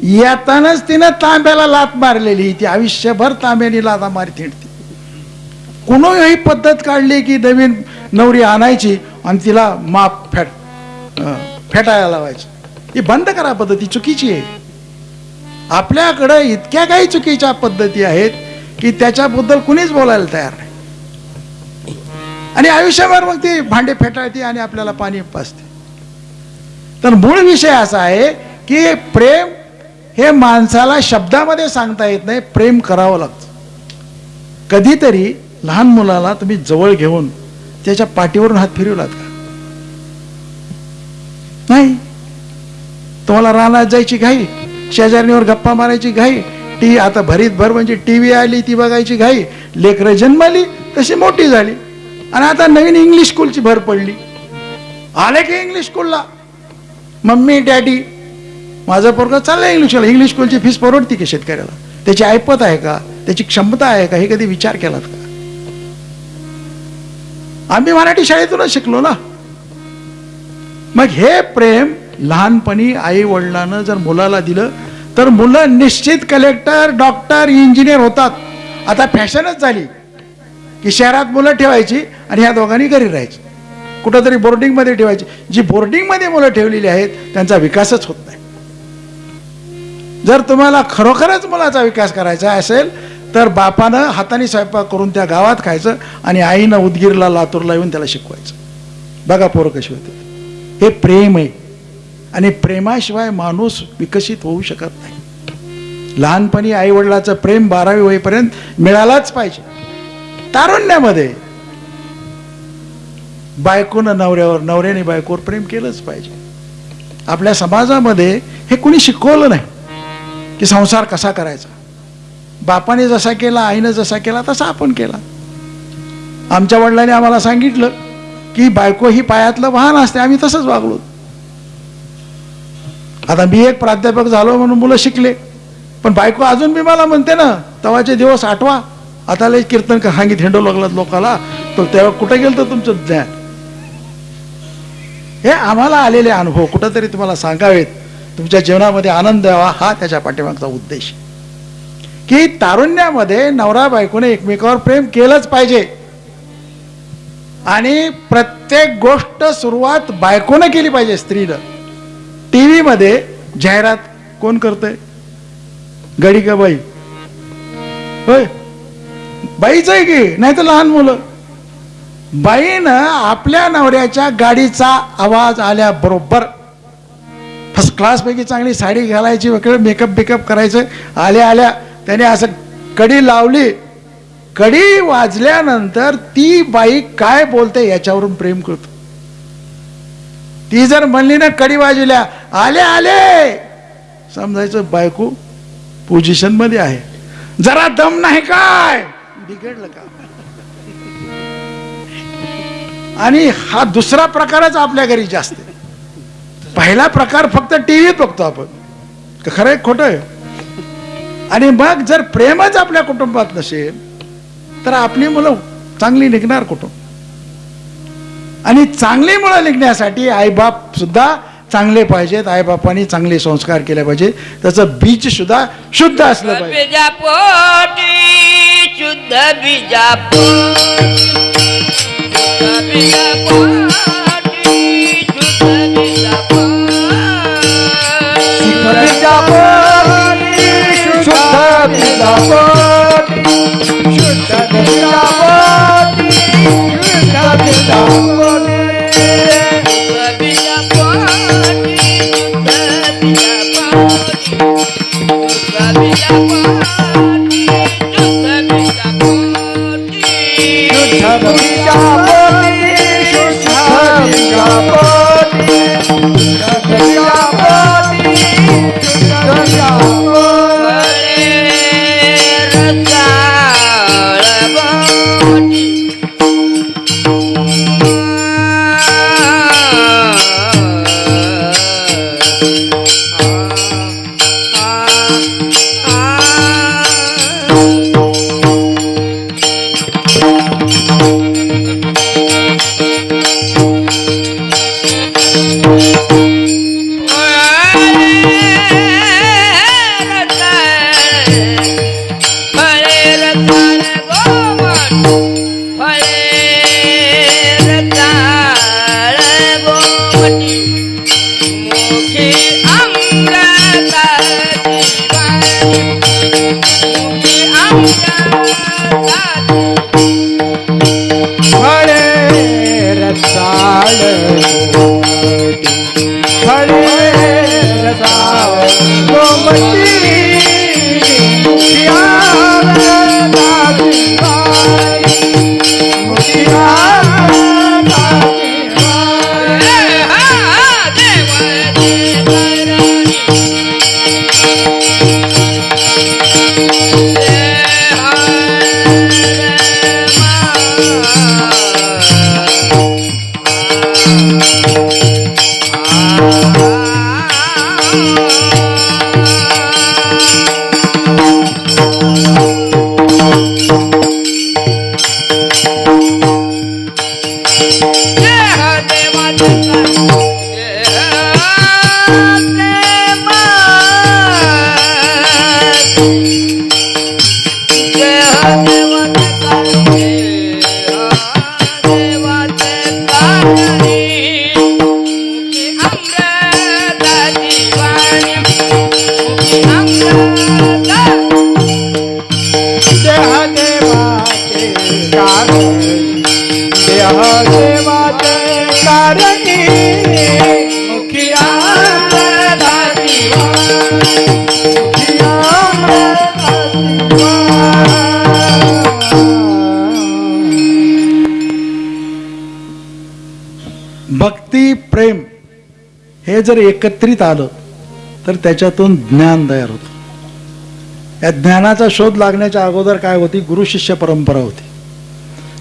येतानाच तिनं तांब्याला लात मारलेली ती आयुष्यभर तांब्याने लाता मारी थिंडती. ही पद्धत काढली की नवीन नवरी आणायची आणि तिला माप फेट फेटायला लावायची. ही बंद करा पद्धती चुकीची आहे. आपल्याकडं इतक्या काही चुकीच्या पद्धती आहेत की त्याच्याबद्दल कुणीच बोलायला तयार नाही. आणि आयुष्यभर मग ती भांडे फेटाळते आणि आपल्याला पाणी पाजते तर मूळ विषय असा आहे की प्रेम हे माणसाला शब्दामध्ये सांगता येत नाही प्रेम करावं लागतं. कधीतरी लहान मुलाला तुम्ही जवळ घेऊन त्याच्या पाठीवरून हात फिरवलात का? नाही. तुम्हाला रानात जायची घाई शेजारणीवर गप्पा मारायची घाई टी आता भरीत भर म्हणजे टी व्ही आली ती बघायची घाई लेकरं जन्मली तशी मोठी झाली. आणि आता नवीन इंग्लिश स्कूलची भर पडली. आले की इंग्लिश स्कूलला मम्मी डॅडी माझं पोरगं चाललं इंग्लिश स्कूल इंग्लिश स्कूलची फीस परवडती की शेतकऱ्याला? त्याची ऐपत आहे का? त्याची क्षमता आहे का? हे कधी विचार केलात का? आम्ही मराठी शाळेतूनच शिकलो ना. मग हे प्रेम लहानपणी आई वडिलांना जर मुलाला दिलं तर मुलं निश्चित कलेक्टर डॉक्टर इंजिनियर होतात. आता फॅशनच झाली. की शहरात मुलं ठेवायची आणि ह्या दोघांनी घरी राहायची. कुठंतरी बोर्डिंगमध्ये ठेवायची. जी बोर्डिंगमध्ये मुलं ठेवलेली आहेत त्यांचा विकासच होत नाही. जर तुम्हाला खरोखरच मुलाचा विकास करायचा असेल तर बापानं हाताने स्वयंपाक करून त्या गावात खायचं आणि आईनं उदगीरला लातूरला येऊन त्याला शिकवायचं. बघा पोरं कशी होते. हे प्रेम आहे. आणि प्रेमाशिवाय माणूस विकसित होऊ शकत नाही. लहानपणी आई वडिलाचं प्रेम बारावी होईपर्यंत मिळालाच पाहिजे. तारुण्यामध्ये. बायकोनं नवऱ्यावर नवऱ्याने बायकोवर प्रेम केलंच पाहिजे. आपल्या समाजामध्ये हे कुणी शिकवलं नाही की संसार कसा करायचा. बापाने जसा केला आईनं जसा केला तसा आपण केला. आमच्या वडिलांनी आम्हाला सांगितलं की बायको ही पायातलं वाहन असते आम्ही तसंच वागलो. आता मी एक प्राध्यापक झालो म्हणून मुलं शिकले पण बायको अजून मी मला म्हणते ना तवाचे दिवस आठवा. आता लय कीर्तन का हांगीत हिंडू लागलात लोकाला? तर तेव्हा कुठं गेलं तर तुमचं ज्ञान? हे आम्हाला आलेले अनुभव कुठंतरी तुम्हाला सांगावेत. तुमच्या जीवनामध्ये आनंद द्यावा हा त्याच्या पाठीमागचा उद्देश. की तारुण्यामध्ये नवरा बायकोने एकमेकावर प्रेम केलंच पाहिजे. आणि प्रत्येक गोष्ट सुरुवात बायकोनं केली पाहिजे स्त्रीनं. टी व्हीमध्ये जाहिरात कोण करतंय? गडी का बाई? होय. बाईच आहे की? नाही तर लहान मुलं. बाईनं आपल्या नवऱ्याच्या गाडीचा आवाज आल्याबरोबर फर्स्ट क्लासपैकी चांगली साडी घालायची वगैरे मेकअप बिकअप करायचं. आल्या आल्या त्याने असं कडी लावली. कडी वाजल्यानंतर ती बाई काय बोलते याच्यावरून प्रेम करतो ती जर म्हणली ना कडी वाजल्या आले आले! समजायचं बायको पोझिशनमध्ये आहे. जरा दम नाही काय? बिघडलं का? आणि हा दुसरा प्रकारच आपल्या घरी जास्त पहिला प्रकार फक्त टीव्हीत बघतो आपण. खरं आहे खोटं आहे. आणि मग जर प्रेमच आपल्या कुटुंबात नसेल तर आपली मुलं चांगली निघणार कुटुंब आणि चांगली मुलं निघण्यासाठी आईबाप सुद्धा चांगले पाहिजेत आईबापांनी चांगले संस्कार केले पाहिजे त्याचं बीज सुद्धा शुद्ध असलं पाहिजे. बीजापोटी. जर एकत्रित आलं तर त्याच्यातून ज्ञान तयार होतं. या ज्ञानाचा शोध लागण्याच्या अगोदर काय होती? गुरु शिष्य परंपरा होती.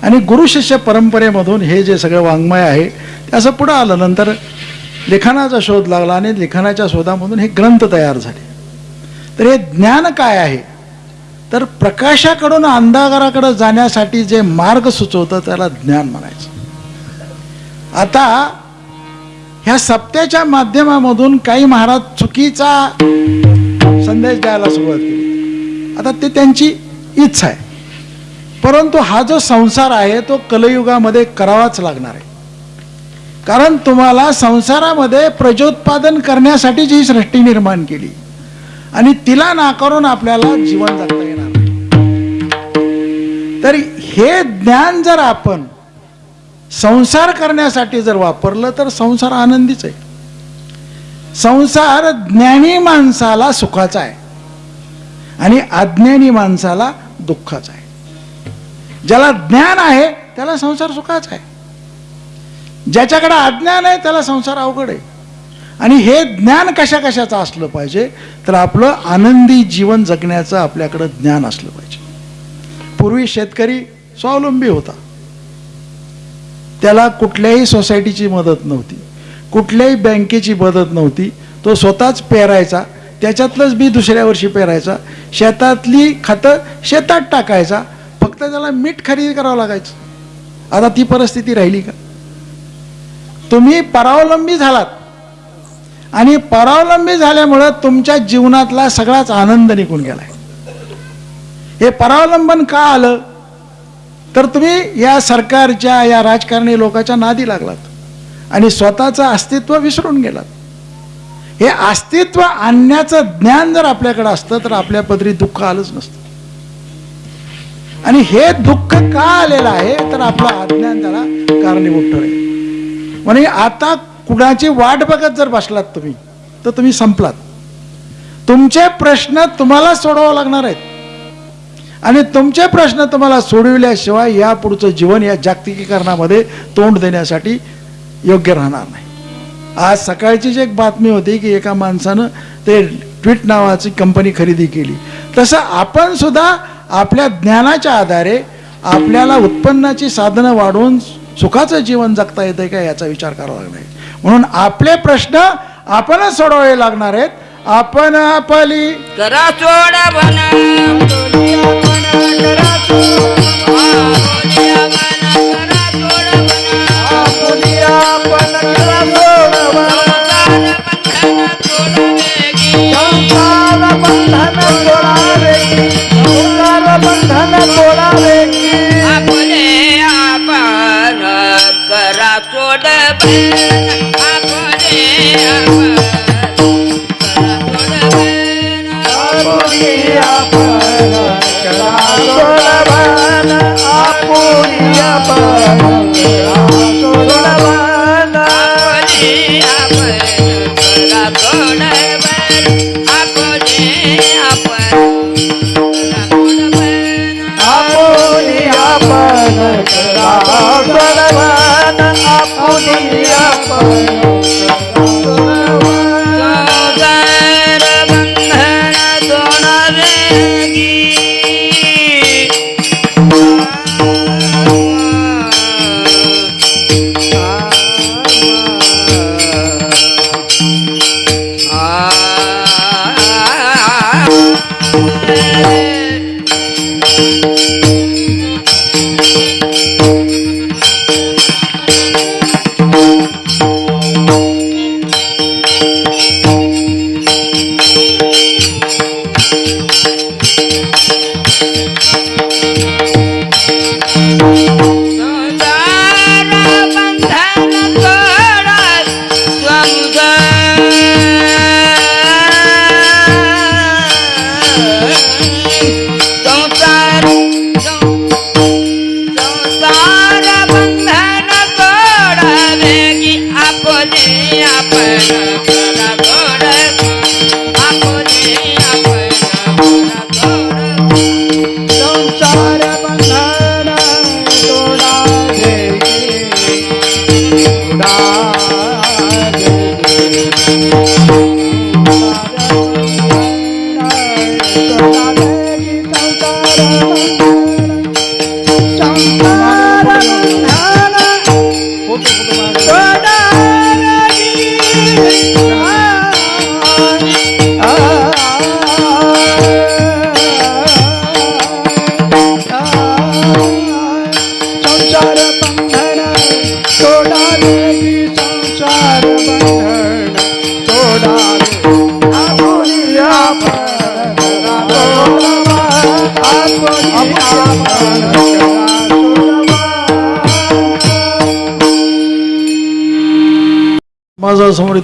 आणि गुरु शिष्य परंपरेमधून हे जे सगळं वाङ्मय आहे ते असं पुढं आलं. नंतर लिखाणाचा शोध लागला आणि लिखाणाच्या शोधामधून हे ग्रंथ तयार झाले. तर हे ज्ञान काय आहे? तर प्रकाशाकडून अंधाराकडे जाण्यासाठी जे मार्ग सुचवतं त्याला ज्ञान म्हणायचं. आता ह्या सप्त्याच्या माध्यमामधून काही महाराज चुकीचा संदेश द्यायला सुरुवात केली. आता ते त्यांची इच्छा आहे. परंतु हा जो संसार आहे तो कलयुगामध्ये करावाच लागणार आहे. कारण तुम्हाला संसारामध्ये प्रजोत्पादन करण्यासाठी ही सृष्टी निर्माण केली. आणि तिला नाकारून आपल्याला जीवन जगता येणार नाही. तर हे ज्ञान जर आपण संसार करण्यासाठी जर वापरलं तर संसार आनंदीच आहे. संसार ज्ञानी माणसाला सुखाचा आहे. आणि अज्ञानी माणसाला दुःखाचा आहे. ज्याला ज्ञान आहे त्याला संसार सुखाचा आहे. ज्याच्याकडे अज्ञान आहे त्याला संसार अवघड आहे. आणि हे ज्ञान कशा कशाचं असलं पाहिजे तर आपलं आनंदी जीवन जगण्याचं आपल्याकडं ज्ञान असलं पाहिजे. पूर्वी शेतकरी स्वावलंबी होता. त्याला कुठल्याही सोसायटीची मदत नव्हती. कुठल्याही बँकेची मदत नव्हती. तो स्वतःच पेरायचा. त्याच्यातलंच बी दुसऱ्या वर्षी पेरायचा. शेतातली खतं शेतात टाकायचा. फक्त त्याला मीठ खरेदी करावं लागायचं. आता ती परिस्थिती राहिली का? तुम्ही परावलंबी झालात. आणि परावलंबी झाल्यामुळं तुमच्या जीवनातला सगळाच आनंद निघून गेलाय. हे परावलंबन का आलं? तर तुम्ही या सरकारच्या या राजकारणी लोकांच्या नादी लागलात. आणि स्वतःचं अस्तित्व विसरून गेलात. हे अस्तित्व आणण्याचं ज्ञान जर आपल्याकडे असतं तर आपल्या पदरी दुःख आलंच नसतं. आणि हे दुःख का आलेलं आहे तर आपलं अज्ञान त्याला कारणीभूत ठरेल. म्हणजे आता कुणाची वाट बघत जर बसलात तुम्ही तर तुम्ही संपलात. तुमचे प्रश्न तुम्हाला सोडवावं लागणार आहेत. आणि तुमचे प्रश्न तुम्हाला सोडविल्याशिवाय या पुढचं जीवन या जागतिकीकरणामध्ये तोंड देण्यासाठी योग्य राहणार नाही. आज सकाळचीच एक बातमी होती की एका माणसानं ते ट्विट नावाची कंपनी खरेदी केली. तसं आपण सुद्धा आपल्या ज्ञानाच्या आधारे आपल्याला उत्पन्नाची साधनं वाढवून सुखाचं जीवन जगता येतं का याचा विचार करावा लागणार म्हणून आपले प्रश्न आपणच सोडवावे लागणार आहेत. आपण आपली करा आपले आपण करा सोड आपले आपण Amén.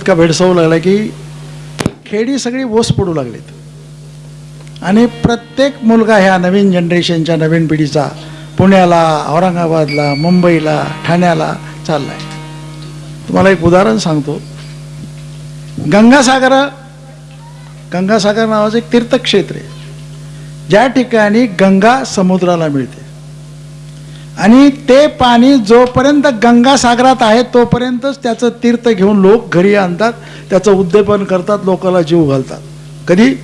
इतका भेडसावू लागला की खेडी सगळी ओस पडू लागलीत. आणि प्रत्येक मुलगा ह्या नवीन जनरेशनच्या नवीन पिढीचा पुण्याला औरंगाबादला मुंबईला ठाण्याला चाललाय. तुम्हाला एक उदाहरण सांगतो. गंगासागर गंगासागर नावाचं एक तीर्थक्षेत्र आहे. ज्या ठिकाणी गंगा समुद्राला मिळते. आणि ते पाणी जोपर्यंत गंगासागरात आहे तोपर्यंतच त्याचं तीर्थ घेऊन लोक घरी आणतात त्याचं उद्दीपन करतात लोकाला जीव घालतात. कधी?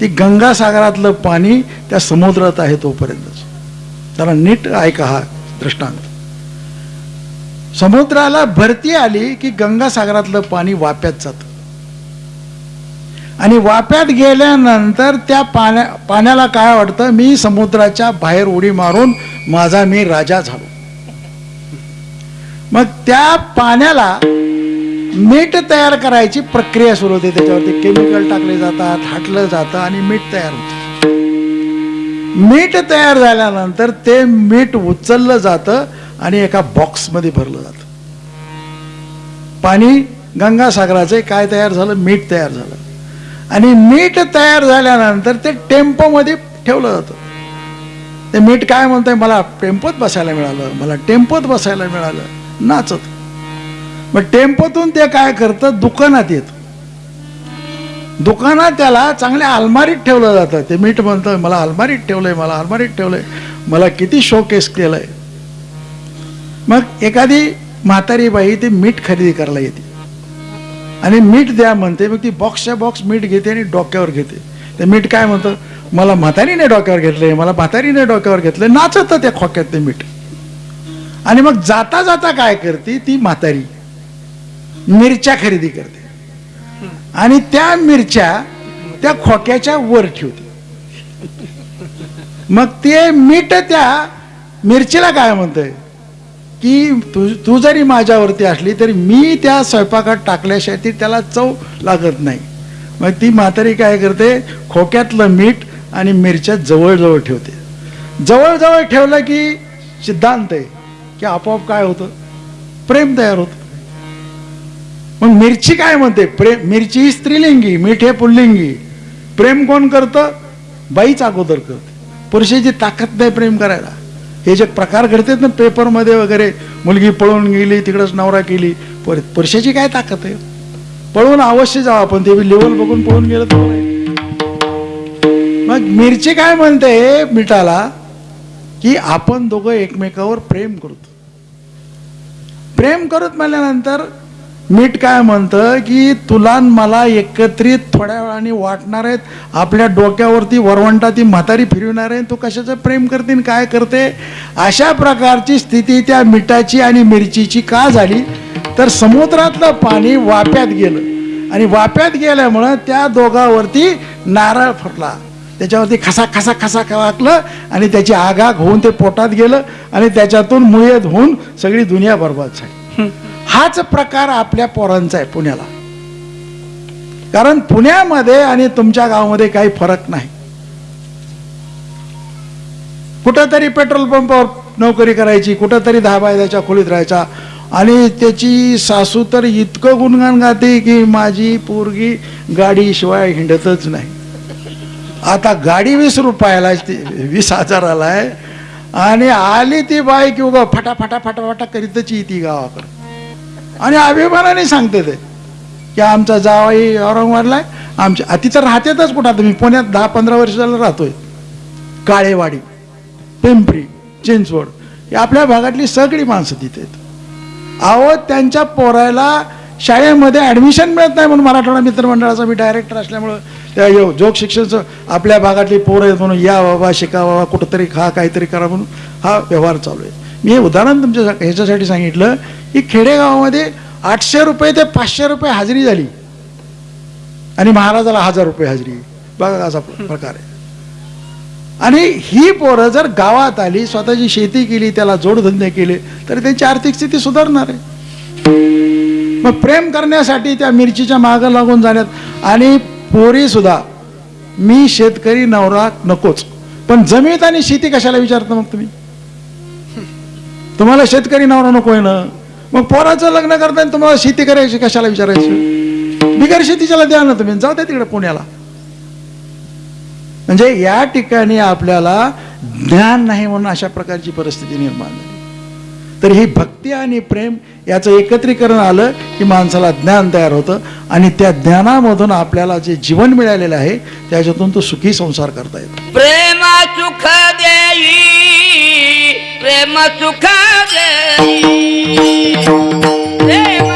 ती गंगासागरातलं पाणी त्या समुद्रात आहे तोपर्यंतच. त्याला नीट ऐका हा दृष्टांत. समुद्राला भरती आली की गंगासागरातलं पाणी वाप्यात जातं. आणि वाप्यात गेल्यानंतर त्या पाण्या पाण्याला काय वाटतं? मी समुद्राच्या बाहेर उडी मारून माझा मी राजा झालो. मग त्या पाण्याला मीठ तयार करायची प्रक्रिया सुरू होते. त्याच्यावरती केमिकल टाकले जातात हाटलं जातं आणि मीठ तयार होतं. मीठ तयार झाल्यानंतर ते मीठ उचललं जातं आणि एका बॉक्समध्ये भरलं जातं. पाणी गंगासागराचे काय तयार झालं? मीठ तयार झालं. आणि मीठ तयार झाल्यानंतर ते टेम्पोमध्ये ठेवलं जातं. ते मीठ काय म्हणतंय मला टेम्पोत बसायला मिळालं मला टेम्पोत बसायला मिळालं नाचत. मग टेम्पोतून ते काय करतं दुकानात येत. दुकानात त्याला चांगल्या अलमारीत ठेवलं जातं. ते मीठ म्हणतं मला अलमारीत ठेवलंय मला अलमारीत ठेवलंय मला किती शोकेस केलंय. मग एखादी म्हातारी बाई ते मीठ खरेदी करायला येते. आणि मीठ द्या म्हणते मग ती बॉक्सच्या बॉक्स मीठ घेते आणि डोक्यावर घेते. ते मीठ काय म्हणतं मला म्हातारीने डोक्यावर घेतले मला म्हातारीने डोक्यावर घेतलं नाचत त्या खोक्यात ते मीठ. आणि मग जाता जाता काय करते ती म्हातारी मिरच्या खरेदी करते. आणि त्या मिरच्या त्या खोक्याच्या वर ठेवते. मग ते मीठ त्या मिरचीला काय म्हणतंय? की तू तू जरी माझ्यावरती असली तरी मी त्या स्वयंपाकात टाकल्याशिवाय ती त्याला चव लागत नाही. मग ती म्हातारी काय करते? खोक्यातलं मीठ आणि मिरच्या जवळजवळ ठेवते. जवळजवळ ठेवलं की सिद्धांत आहे की आपोआप काय होतं? प्रेम तयार होतं. मग मिरची काय म्हणते? प्रेम मिरची ही स्त्रीलिंगी मीठ हे पुल्लिंगी. प्रेम कोण करतं? बाईच अगोदर करते. पुरुषाची ताकद नाही प्रेम करायला. हे जे प्रकार घडतात ना पेपरमध्ये वगैरे मुलगी पळून गेली तिकडंच नवरा केली पर पैशाची काय ताकद आहे? पळून अवश्य जावं आपण ते लेवल बघून पळून गेलं तर मग मिरची काय म्हणते मिठाला की आपण दोघं एकमेकावर प्रेम करतो. प्रेम करत म्हणल्यानंतर मीठ काय म्हणतं की तुला मला एकत्रित थोड्या वेळाने वाटणार आहेत. आपल्या डोक्यावरती वरवंटा ती म्हातारी फिरविणार आहे. तू कशाचं प्रेम करते काय करते? अशा प्रकारची स्थिती त्या मिठाची आणि मिरचीची का झाली? तर समुद्रातलं पाणी वाप्यात गेलं. आणि वाप्यात गेल्यामुळं त्या दोघावरती नारळ फुटला. त्याच्यावरती खसा खसा खसा वाकलं आणि त्याची आगाग होऊन ते पोटात गेलं आणि त्याच्यातून मुयत होऊन सगळी दुनिया बरबाद झाली. हाच प्रकार आपल्या पोरांचा आहे पुण्याला. कारण पुण्यामध्ये आणि तुमच्या गावामध्ये काही फरक नाही. कुठंतरी पेट्रोल पंपावर नोकरी करायची कुठंतरी दहा बायदाच्या खोलीत राहायचा. आणि त्याची सासू तर इतकं गुणगान गाते की माझी पोरगी गाडीशिवाय हिंडतच नाही. आता गाडी वीस रुपयाला ती वीस हजाराला आहे. आणि आली ती बाईक की उगा फटाफटा फटाफटा करीतच ती गावाकडे. आणि अभिमानाने सांगते ते की आमचा जावाई औरंगाबादला आहे. आमच्या आ, तिथं राहतेतच कुठं आता मी पुण्यात दहा पंधरा वर्ष झालं राहतोय. काळेवाडी पिंपरी चिंचवड ही आपल्या भागातली सगळी माणसं तिथे आहेत. अहो त्यांच्या पोरायला शाळेमध्ये ॲडमिशन मिळत नाही म्हणून मराठवाडा मित्रमंडळाचा मी डायरेक्टर असल्यामुळं त्या यो जोग शिक्षणचं आपल्या भागातली पोरं आहेत म्हणून या बाबा शिका बाबा कुठंतरी खा काहीतरी करा म्हणून हा व्यवहार चालू आहे. मी हे उदाहरण तुमच्या ह्याच्यासाठी सांगितलं की खेडेगावामध्ये आठशे रुपये ते पाचशे रुपये हाजरी झाली. आणि महाराजाला हजार रुपये हाजरी. बघा असा प्रकार आहे. आणि ही पोरं जर गावात आली स्वतःची शेती केली त्याला जोडधंदे केले तर त्यांची आर्थिक स्थिती सुधारणार आहे. मग प्रेम करण्यासाठी त्या मिरचीच्या मागं लागून जाण्यात आणि पोरी सुद्धा मी शेतकरी नवरा नकोच पण जमीत आणि शेती कशाला विचारता मग तुम्ही? तुम्हाला शेतकरी नवरा नकोय ना? मग पोराचं लग्न करताना तुम्हाला शेती करायची कशाला विचारायची? बिगर शेतीच्याला द्या ना तुम्ही जाऊ द्या तिकडे पुण्याला. म्हणजे या ठिकाणी आपल्याला ज्ञान नाही म्हणून अशा प्रकारची परिस्थिती निर्माण झाली. तर ही भक्ती आणि प्रेम याचं एकत्रीकरण आलं की माणसाला ज्ञान तयार होतं आणि त्या ज्ञानामधून आपल्याला जे जीवन मिळालेलं आहे त्याच्यातून तो सुखी संसार करता येतो. प्रेम सुख देई. प्रेम सुख देई प्रेम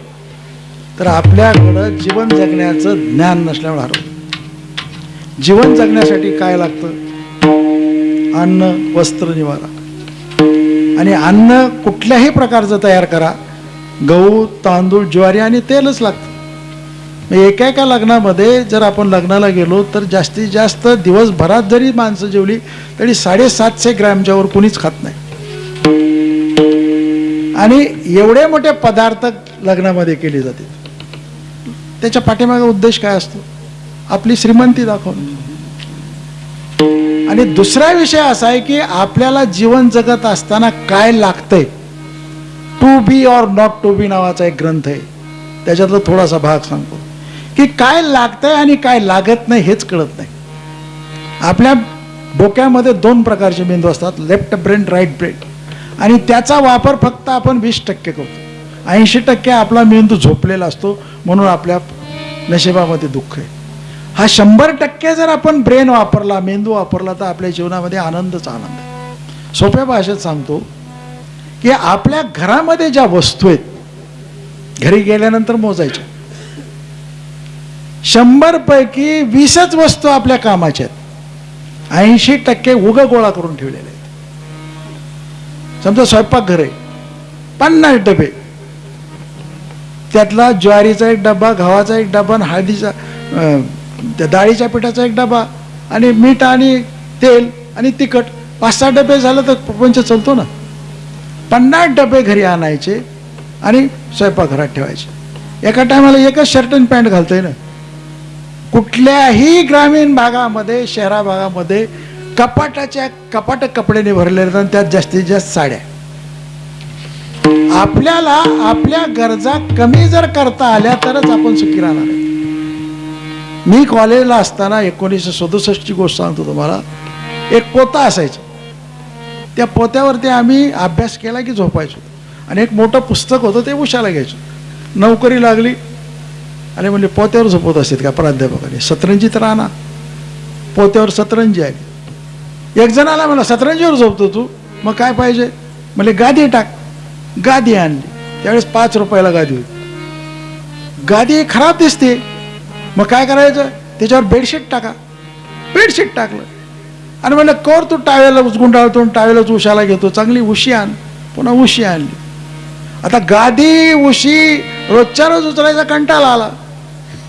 तर आपल्याकडं जीवन जगण्याचं ज्ञान नसल्यामुळे हरवलं जीवन जगण्यासाठी काय लागतं? अन्न वस्त्र निवारा. आणि अन्न कुठल्याही प्रकारचं तयार करा. गहू तांदूळ ज्वारी आणि तेलच लागतं. एका एका लग्नामध्ये जर आपण लग्नाला गेलो तर जास्तीत जास्त दिवसभरात जरी माणसं जेवली तरी साडेसातशे ग्रॅमच्या वर कुणीच खात नाही. आणि एवढे मोठे पदार्थ लग्नामध्ये केले जाते त्याच्या पाठीमागे उद्देश काय असतो? आपली श्रीमंती दाखवणं. आणि दुसरा विषय असा आहे की आपल्याला जीवन जगत असताना काय लागतंय? To be or not to be नावाचा एक ग्रंथ आहे. त्याच्यातला थोडासा भाग सांगतो. की काय लागतंय आणि काय लागत नाही हेच कळत नाही. आपल्या डोक्यामध्ये दोन प्रकारचे मेंदू असतात लेफ्ट ब्रेन राईट ब्रेन आणि त्याचा वापर फक्त आपण वीस टक्के करतो. ऐंशी टक्के आपला मेंदू झोपलेला असतो. म्हणून आपल्या नशिबामध्ये दुःख आहे. हा शंभर टक्के जर आपण ब्रेन वापरला मेंदू वापरला तर आपल्या जीवनामध्ये आनंदच आनंद आहे. सोप्या भाषेत सांगतो की आपल्या घरामध्ये ज्या वस्तू आहेत घरी गेल्यानंतर मोजायच्या. शंभर पैकी वीसच वस्तू आपल्या कामाच्या आहेत. ऐंशी टक्के उग गोळा करून ठेवलेले आहेत. समजा स्वयंपाकघर आहे पन्नास डबे. त्यातला ज्वारीचा एक डबा गव्हाचा एक डबा आणि हळदीचा त्या डाळीच्या पिठाचा एक डबा आणि मीठ आणि तेल आणि तिखट. पाच सहा डबे झालं तर प्रपंच चालतो ना. पन्नास डबे घरी आणायचे आणि स्वयंपाकघरात ठेवायचे. एका टायमाला एकच शर्ट आणि पॅन्ट घालतोय ना. कुठल्याही ग्रामीण भागामध्ये शहरा भागामध्ये कपाटाच्या कपाट कपड्याने भरलेले आहेत आणि त्यात जास्तीत जास्त साड्या. आपल्याला आपल्या गरजा कमी जर करता आल्या तरच आपण सुखी राहणार आहे. मी कॉलेजला असताना एकोणीसशे सदुसष्टची गोष्ट सांगतो तुम्हाला. एक पोता असायचा. त्या पोत्यावरती आम्ही अभ्यास केला की झोपायचो. आणि एक मोठं पुस्तक होतं ते उशाला घ्यायचो. नोकरी लागली. आणि म्हणजे पोत्यावर झोपत असतात का प्राध्यापकाने? सतरंजीत राहणार. पोत्यावर सतरंजी आली एक जण आला सतरंजीवर झोपतो तू? मग काय पाहिजे? म्हणजे गादी टाक. गादी आणली. त्यावेळेस पाच रुपयाला गादी होती. गादी खराब दिसते. मग काय करायचं? त्याच्यावर बेडशीट टाका. बेडशीट टाकलं. आणि म्हणलं कर तू टावेला गुंडाळतो टावेलाच उशाला घेतो. चांगली उशी आण. पुन्हा उशी आणली. आता गादी उशी रोजच्या रोज उचलायचा कंटाळा आला.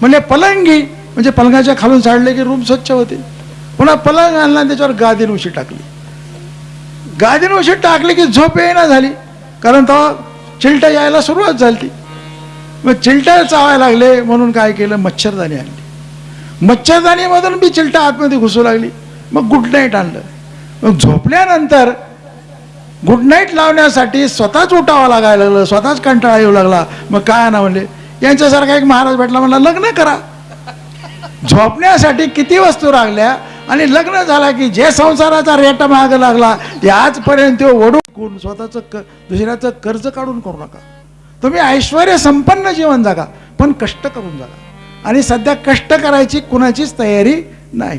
म्हणजे पलंगी. म्हणजे पलंगाच्या खालून साडले की रूम स्वच्छ होते. पुन्हा पलंग आणला त्याच्यावर गादीन उशी टाकली. गादीन उशी टाकली की झोप येईना झाली. कारण तेव्हा चिलटा यायला सुरुवात झाली मग चिलटं चावायला लागले म्हणून काय केलं? मच्छरदाणी आणली. मच्छरदाणीमधून बी चिलटा आतमध्ये घुसू लागली. मग गुड नाईट आणलं. मग झोपल्यानंतर गुड नाईट लावण्यासाठी स्वतःच उठावं लागायला लागलं स्वतःच कंटाळा येऊ लागला. मग काय आणा म्हणले? यांच्यासारखा एक महाराज भेटला म्हणला लग्न करा. झोपण्यासाठी किती वस्तू लागल्या? आणि लग्न झाला की जे संसाराचा रेट माग लागला ते आजपर्यंत तो वडून स्वतःचं क दुसऱ्याचं कर्ज काढून करू नका. तुम्ही ऐश्वर संपन्न जीवन जगा पण कष्ट करून जगा. आणि सध्या कष्ट करायची कुणाचीच तयारी नाही.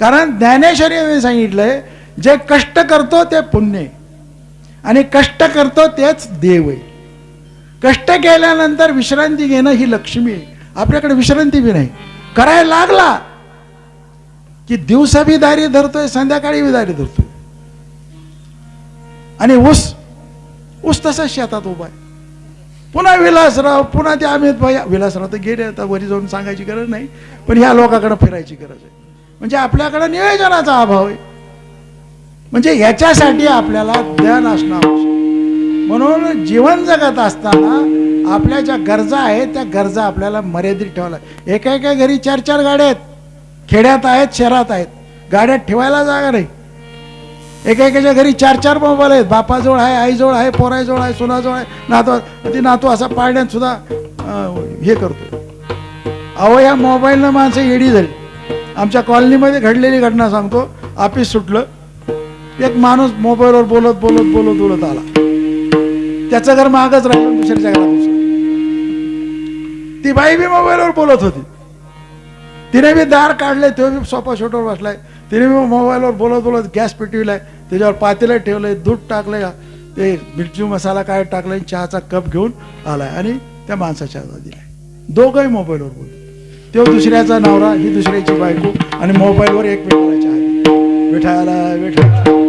कारण ज्ञानेश्वरीने सांगितलंय जे कष्ट करतो ते पुण्य आणि कष्ट करतो तेच देव आहे. कष्ट केल्यानंतर विश्रांती घेणं ही लक्ष्मी आहे. आपल्याकडे विश्रांती बी नाही. करायला लागला की दिवसा बी दारी धरतोय संध्याकाळी बी दारी धरतोय. आणि ऊस ऊस तसाच शेतात उभा आहे. पुन्हा विलासराव पुन्हा ते अमित भाई विलासराव तर गेले आता वरी जाऊन सांगायची गरज नाही पण ह्या लोकांकडे फिरायची गरज आहे. म्हणजे आपल्याकडे नियोजनाचा अभाव आहे. म्हणजे ह्याच्यासाठी आपल्याला ज्ञान असणं आवश्यक म्हणून जीवन जगत असताना आपल्या ज्या गरजा आहेत त्या गरजा आपल्याला मर्यादित ठेवायला एका एका घरी चार चार गाड्या आहेत. खेड्यात आहेत शहरात आहेत. गाड्यात ठेवायला जागा नाही. एका घरी चार चार मोबाईल आहेत. बापाजवळ आहे आईजवळ आहे पोराजवळ आहे सुनाजवळ आहे. नातू ती नातू असा पाळण्यात सुद्धा हे करतो अहो या मोबाईलनं माणसं येडी झाली. आमच्या कॉलनीमध्ये घडलेली घटना सांगतो. ऑफिस सुटलं. एक माणूस मोबाईलवर बोलत बोलत बोलत बोलत आला. त्याचं घर मागच राहिलं दुसऱ्याच्या घरात ती बाई बी मोबाईलवर बोलत होती. तिने बी दार काढले तो बी सोफा शोटवर बसलाय. तिने बी मोबाईलवर बोलत बोलत गॅस पेटविलाय. त्याच्यावर पातेलं ठेवलंय दूध टाकलंय ते मिरची मसाला काय टाकलाय चहाचा कप घेऊन आलाय आणि त्या माणसाच्या दिलाय. दोघंही मोबाईलवर बोलत तो दुसऱ्याचा नवरा ही दुसऱ्याची बायको आणि मोबाईलवर एकमेकाला चहा. मिठाला मिठाला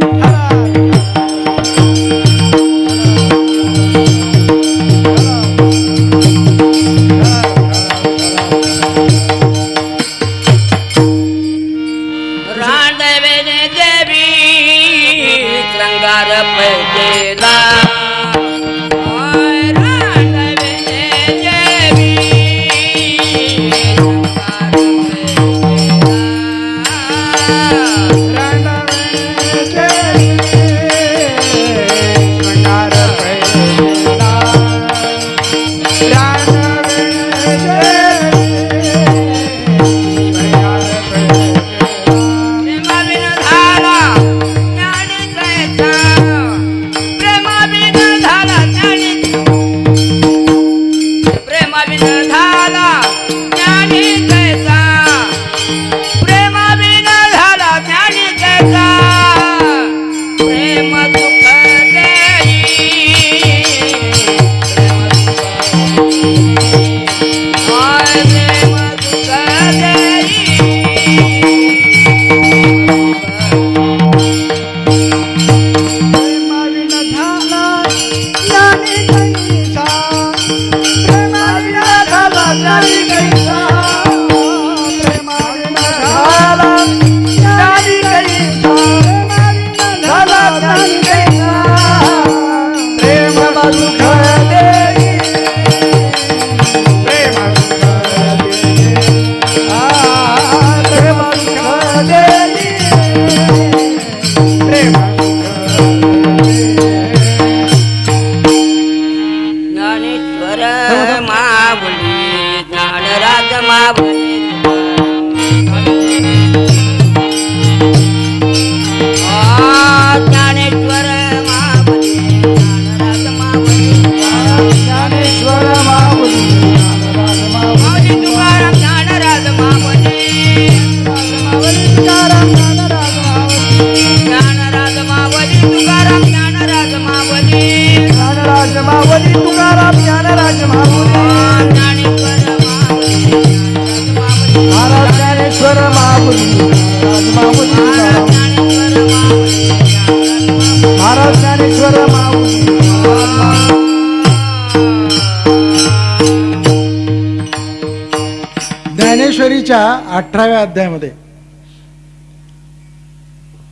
अठराव्या अध्यायामध्ये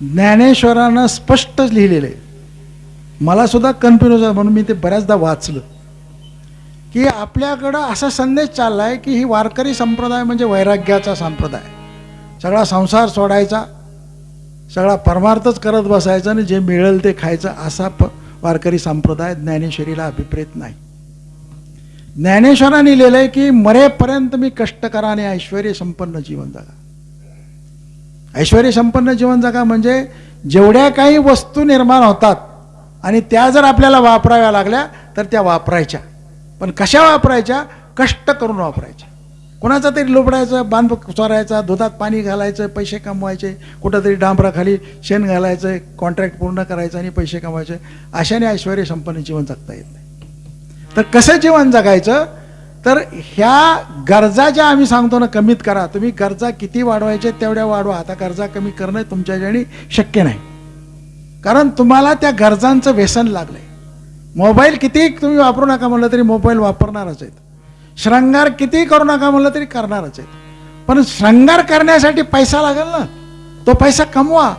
ज्ञानेश्वरानं स्पष्ट लिहिलेलं आहे. मला सुद्धा कन्फ्युज आहे म्हणून मी ते बऱ्याचदा वाचलं. की आपल्याकडं असा संदेश चाललाय की ही वारकरी संप्रदाय म्हणजे वैराग्याचा संप्रदाय. सगळा संसार सोडायचा सगळा परमार्थच करत बसायचा आणि जे मिळेल ते खायचं असा प वारकरी संप्रदाय ज्ञानेश्वरीला अभिप्रेत नाही. ज्ञानेश्वरांनी लिहिलंय की मरेपर्यंत मी कष्ट करा आणि ऐश्वर संपन्न जीवन जगा. ऐश्वर संपन्न जीवन जगा म्हणजे जेवढ्या काही वस्तू निर्माण होतात आणि त्या जर आपल्याला वापराव्या लागल्या तर त्या वापरायच्या. पण कशा वापरायच्या? कष्ट करून वापरायच्या. कोणाचा तरी लुबडायचं बांध चोरायचा दुधात पाणी घालायचं पैसे कमवायचे कुठंतरी डांबराखाली शेण घालायचं कॉन्ट्रॅक्ट पूर्ण करायचं आणि पैसे कमवायचे अशाने ऐश्वर संपन्न जीवन जगता येत नाही. तर कसं जीवन जगायचं? तर ह्या गरजा ज्या आम्ही सांगतो ना कमीत करा. तुम्ही गरजा किती वाढवायचे तेवढ्या वाढवा. आता गरजा कमी करणं तुमच्या ज्याने शक्य नाही. कारण तुम्हाला त्या गरजांचं व्यसन लागलंय. मोबाईल किती तुम्ही वापरू नका म्हणलं तरी मोबाईल वापरणारच आहेत. श्रंगार किती करू नका म्हणलं तरी करणारच आहेत. पण श्रंगार करण्यासाठी पैसा लागेल ना. तो पैसा कमवा.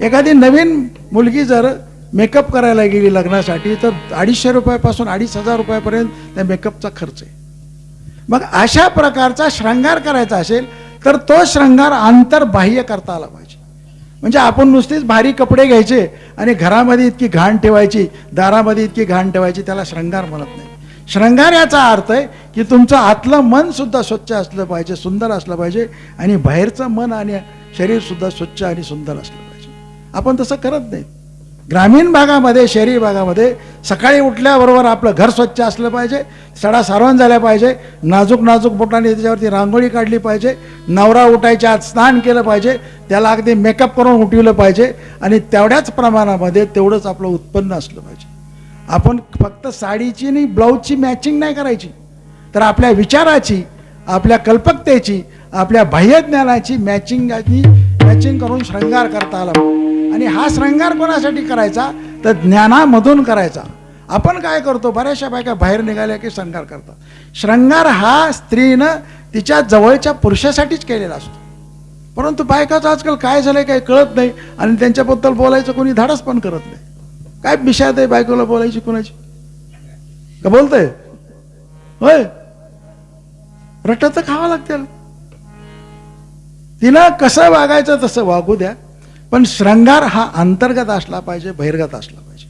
एखादी नवीन मुलगी जर मेकअप करायला गेली लग्नासाठी तर अडीचशे रुपयापासून अडीच हजार रुपयापर्यंत त्या मेकअपचा खर्च आहे. मग अशा प्रकारचा श्रंगार करायचा असेल तर तो श्रंगार आंतरबाह्य करता आला पाहिजे. म्हणजे आपण नुसतेच भारी कपडे घ्यायचे आणि घरामध्ये इतकी घाण ठेवायची दारामध्ये इतकी घाण ठेवायची त्याला श्रंगार म्हणत नाही. श्रंगार याचा अर्थ आहे की तुमचं आतलं मन सुद्धा स्वच्छ असलं पाहिजे सुंदर असलं पाहिजे आणि बाहेरचं मन आणि शरीर सुद्धा स्वच्छ आणि सुंदर असलं पाहिजे. आपण तसं करत नाही ग्रामीण भागामध्ये शहरी भागामध्ये सकाळी उठल्याबरोबर आपलं घर स्वच्छ असलं पाहिजे सडा सारवण झाल्या पाहिजे नाजूक नाजूक बोटाने त्याच्यावरती रांगोळी काढली पाहिजे नवरा उठायच्या आत स्नान केलं पाहिजे त्याला अगदी मेकअप करून उठवलं पाहिजे आणि तेवढ्याच प्रमाणामध्ये तेवढंच आपलं उत्पन्न असलं पाहिजे. आपण फक्त साडीची आणि ब्लाऊजची मॅचिंग नाही करायची तर आपल्या विचाराची आपल्या कल्पकतेची आपल्या बाह्यज्ञानाची मॅचिंग मॅचिंग करून शृंगार करता आला आणि हा श्रंगार कोणासाठी करायचा? तर ज्ञानामधून करायचा. आपण काय करतो? बऱ्याचशा बायका बाहेर निघाल्या की श्रंगार करतात. श्रंगार हा स्त्रीनं तिच्या जवळच्या पुरुषासाठीच केलेला असतो. परंतु बायकाचं आजकाल काय झालंय काही कळत नाही आणि त्यांच्याबद्दल बोलायचं कोणी धाडस पण करत नाही. काय विषयात आहे बायकोला बोलायची कोणाची? का बोलतंय? होय? रटत तर खावं लागतील तिनं कसं वागायचं तसं वागू द्या. पण श्रंगार हा अंतर्गत असला पाहिजे बहिर्गत असला पाहिजे.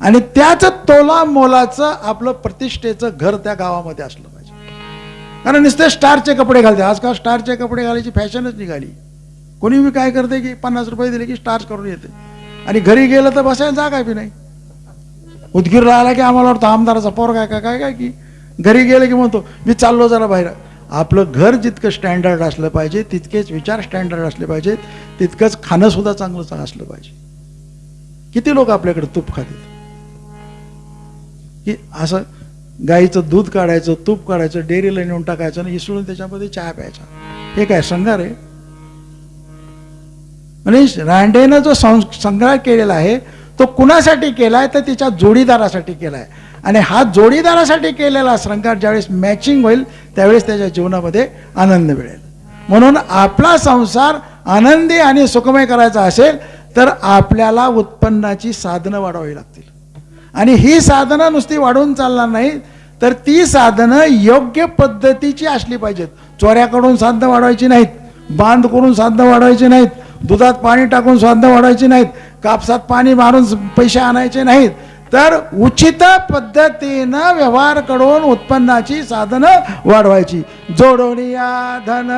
आणि त्याच तोला मोलाचं आपलं प्रतिष्ठेचं घर त्या गावामध्ये असलं पाहिजे. कारण नुसते स्टारचे कपडे घालते. आजकाल स्टारचे कपडे घालायची फॅशनच निघाली. कोणी मी काय करते की पन्नास रुपये दिले की स्टार्च करून येते. आणि घरी गेलं तर बसायला जागा बी नाही. उदगीरला आला की आम्हाला वाटतं आमदाराचा पोर काय काय काय काय की? घरी गेलं की म्हणतो मी चाललो जरा बाहेर. आपलं घर जितकं स्टँडर्ड असलं पाहिजे तितकेच विचार स्टँडर्ड असले पाहिजेत तितकंच खाणं सुद्धा चांगलं असलं पाहिजे. किती लोक आपल्याकडे तूप खातात? की असं गाईचं दूध काढायचं तूप काढायचं डेअरीला नेऊन टाकायचं आणि इसळून त्याच्यामध्ये चहा प्यायचा. हे काय संघार आहे? म्हणजे रांडेनं जो सं- संग्रह केलेला आहे तो कुणासाठी केलाय? तर तिच्या जोडीदारासाठी केलाय. आणि हा जोडीदारासाठी केलेला श्रंगार ज्यावेळेस मॅचिंग होईल त्यावेळेस त्याच्या जीवनामध्ये आनंद मिळेल. म्हणून आपला संसार आनंदी आणि सुखमय करायचा असेल तर आपल्याला उत्पन्नाची साधनं वाढवावी लागतील. आणि ही साधनं नुसती वाढवून चालणार नाही तर ती साधनं योग्य पद्धतीची असली पाहिजेत. चोऱ्याकडून साधनं वाढवायची नाहीत बांध करून साधनं वाढवायची नाहीत दुधात पाणी टाकून साधनं वाढवायची नाहीत कापसात पाणी मारून पैसे आणायचे नाहीत तर उचित पद्धतीनं व्यवहार करून उत्पन्नाची साधनं वाढवायची. जोडोनिया धन.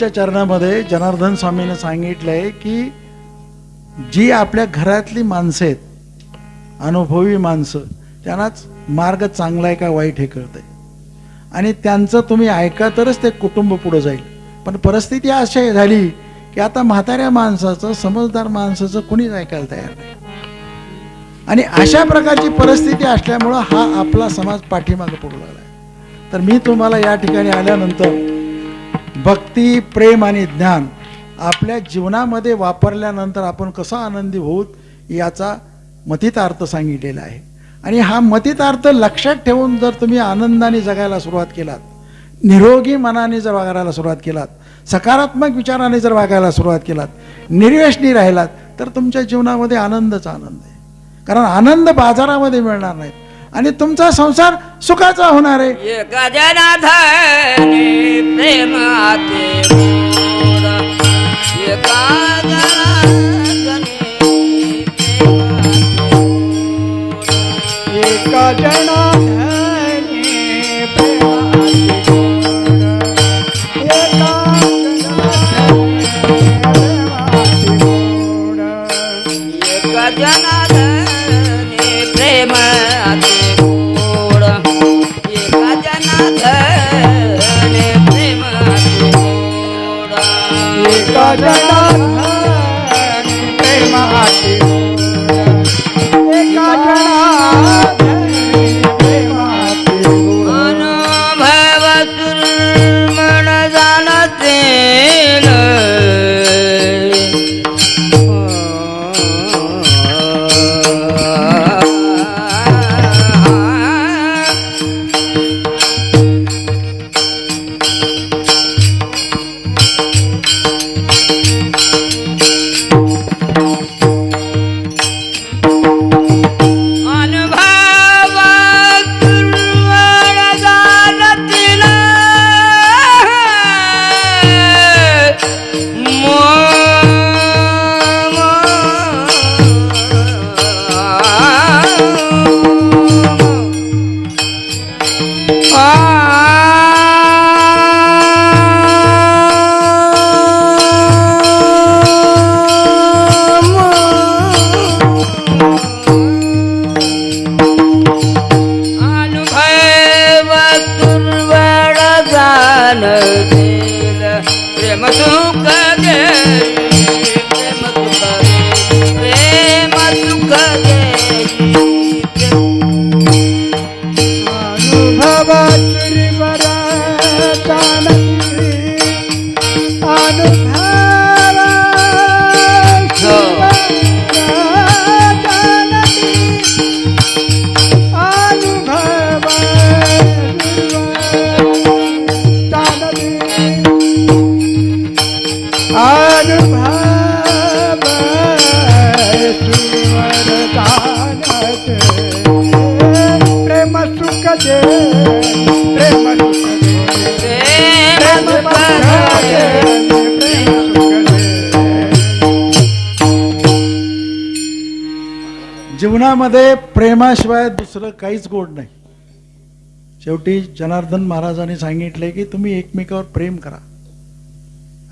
शेवटच्या चरणामध्ये जनार्दन स्वामीने सांगितलंय की जी आपल्या घरातली माणसं आहेत अनुभवी माणसं त्यांनाच मार्ग चांगला आहे का वाईट हे कळतंय. आणि त्यांचं तुम्ही ऐका तरच ते कुटुंब पुढं जाईल. पण परिस्थिती अशी झाली की आता म्हाताऱ्या माणसाचं समजदार माणसाचं कुणीच ऐकायला तयार नाही. आणि अशा प्रकारची परिस्थिती असल्यामुळं हा आपला समाज पाठीमागे पडू लागला आहे तर मी तुम्हाला या ठिकाणी आल्यानंतर भक्ती प्रेम आणि ज्ञान आपल्या जीवनामध्ये वापरल्यानंतर आपण कसं आनंदी होऊत याचा मतितार्थ सांगितलेला आहे. आणि हा मतितार्थ लक्षात ठेवून जर तुम्ही आनंदाने जगायला सुरुवात केलात निरोगी मनाने जर वागायला सुरुवात केलात सकारात्मक विचाराने जर वागायला सुरुवात केलात निर्व्यसनी राहिलात तर तुमच्या जीवनामध्ये आनंदच आनंद आहे. कारण आनंद बाजारामध्ये मिळणार नाहीत. आणि तुमचा संसार सुखाचा होणार आहे. एका जनाधने प्रेम जीवनामध्ये प्रेमाशिवाय दुसरं काहीच गोड नाही. शेवटी जनार्दन महाराजांनी सांगितले की तुम्ही एकमेकावर प्रेम करा.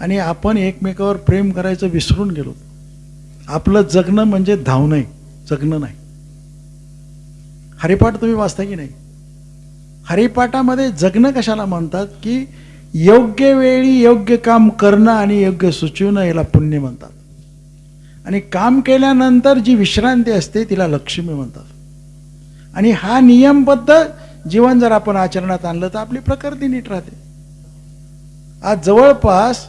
आणि आपण एकमेकावर प्रेम करायचं विसरून गेलो. आपलं जगणं म्हणजे धावणं आहे जगणं नाही. हरिपाठ तुम्ही वाचता की नाही? हरिपाठामध्ये जगणं कशाला म्हणतात की योग्य वेळी योग्य काम करणं आणि योग्य सुचवणं याला पुण्य म्हणतात. आणि काम केल्यानंतर जी विश्रांती असते तिला लक्ष्मी म्हणतात. आणि हा नियमबद्ध जीवन जर आपण आचरणात आणलं तर आपली प्रकृती नीट राहते. आज जवळपास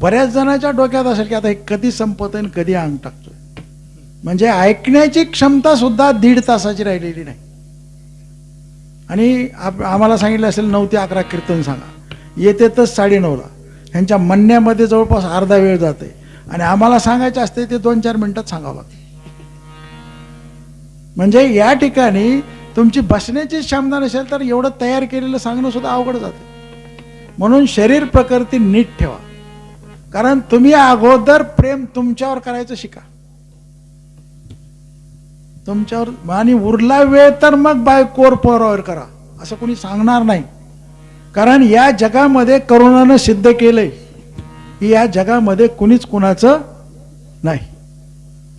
बऱ्याच जणांच्या डोक्यात असेल की आता हे कधी संपत आणि कधी अंग टाकतोय. म्हणजे ऐकण्याची क्षमता सुद्धा दीड तासाची राहिलेली नाही. आणि आप आम्हाला सांगितलं असेल नऊ ते अकरा कीर्तन सांगा. येते तर साडेनऊला. ह्यांच्या म्हणण्यामध्ये जवळपास अर्धा वेळ जाते. आणि आम्हाला सांगायचे असते ते दोन चार मिनिटात सांगावं लागतं. म्हणजे या ठिकाणी तुमची बसण्याची क्षमता नसेल तर एवढं तयार केलेलं सांगणं सुद्धा अवघड जाते. म्हणून शरीर प्रकृती नीट ठेवा. कारण तुम्ही अगोदर प्रेम तुमच्यावर करायचं शिका. तुमच्यावर आणि उरला वेळ तर मग बाय कोर पोरावर करा. असं कोणी सांगणार नाही. कारण या जगामध्ये करोनानं सिद्ध केलंय. या जगामध्ये कुणीच कुणाचं नाही.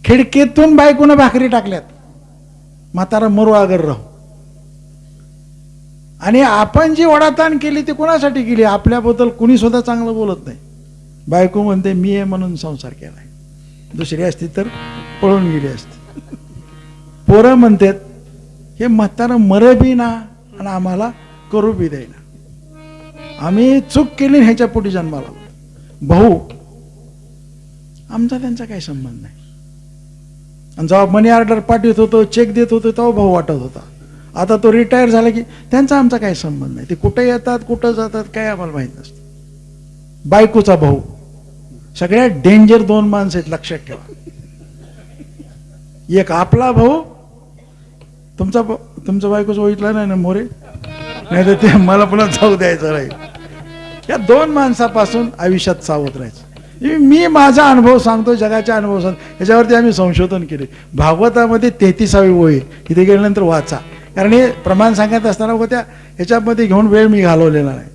खिडकीतून बायकोनं भाकरी टाकल्यात. म्हातारा मरू आगर राहू. आणि आपण जी वडाताण केली ती कोणासाठी केली? आपल्याबद्दल कुणी सुद्धा चांगलं बोलत नाही. बायको म्हणते मी आहे म्हणून संसार केलाय. दुसरी असती तर पळून गेली असती. पोरं म्हणतात हे म्हातारं मर बी ना आणि आम्हाला करू बी देईना आम्ही चूक केली ह्याच्या पोटी जन्माला भाऊ आमचा त्यांचा काही संबंध नाही. आणि जेव्हा मनी ऑर्डर पाठवत होतो चेक देत होतो तेव्हा भाऊ वाटत होता. आता तो रिटायर झाला की त्यांचा आमचा काही संबंध नाही. ते कुठे येतात कुठं जातात काय आम्हाला माहीत नसतं. बायकोचा भाऊ सगळ्यात डेंजर दोन माणसं आहेत लक्षात ठेवा. एक आपला भाऊ तुमचा तुमचा बायकोच ओळखला नाही ना मोरे? नाही तर ते मला पुन्हा जाऊ द्यायचं राहील या दोन माणसापासून आयुष्यात सावध राहायचं. मी माझा अनुभव सांगतो जगाच्या अनुभव सांगतो याच्यावरती आम्ही संशोधन केले. भागवतामध्ये तेहतीसावी ओळी तिथे गेल्यानंतर वाचा. कारण हे प्रमाण सांगत असताना व त्या ह्याच्यामध्ये घेऊन वेळ मी घालवलेला नाही.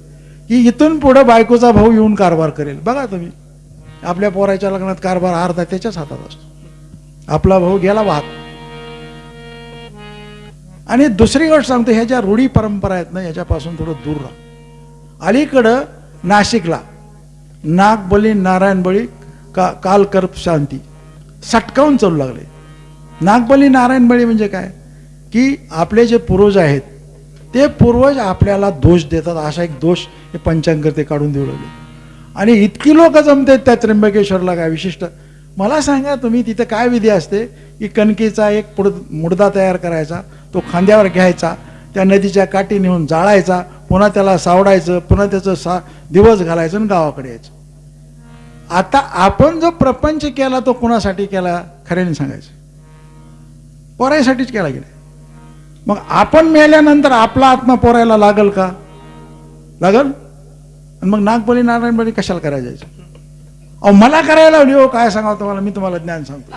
की इथून पुढं बायकोचा भाऊ येऊन कारभार करेल. बघा तुम्ही. आपल्या पोराच्या लग्नात कारभार अर्धा त्याच्याच हातात असतो. आपला भाऊ गेला वाहत. आणि दुसरी गोष्ट सांगतो ह्या ज्या रूढी परंपरा आहेत ना याच्यापासून थोडं दूर राहा. अलीकडं नाशिकला. नागबली नारायणबळी का कालकर्प शांती. सटकावून चालू लागले. नागबली नारायणबळी म्हणजे काय? की आपले जे पूर्वज आहेत ते पूर्वज आपल्याला दोष देतात. असा एक दोष हे पंचांकर ते काढून देऊ लागले. आणि इतकी लोक जमतात त्या त्र्यंबकेश्वरला काय विशिष्ट? मला सांगा तुम्ही तिथं काय विधी असते? की कणकीचा एक पुड मुडदा तयार करायचा तो खांद्यावर घ्यायचा त्या नदीच्या काठी नेऊन जाळायचा पुन्हा त्याला सावडायचं पुन्हा त्याचं सा दिवस घालायचं आणि गावाकडे यायचं. आता आपण जो प्रपंच केला तो कुणासाठी केला? खऱ्याने सांगायचं. पोरायसाठीच केला गेला. मग आपण मेल्यानंतर आपला आत्मा पोरायला लागल का? लागल? आणि मग नागबली नारायणबली कशाला करायला जायचं? अहो मला करायला लावली हो काय सांगावं तुम्हाला? मी तुम्हाला ज्ञान सांगतो.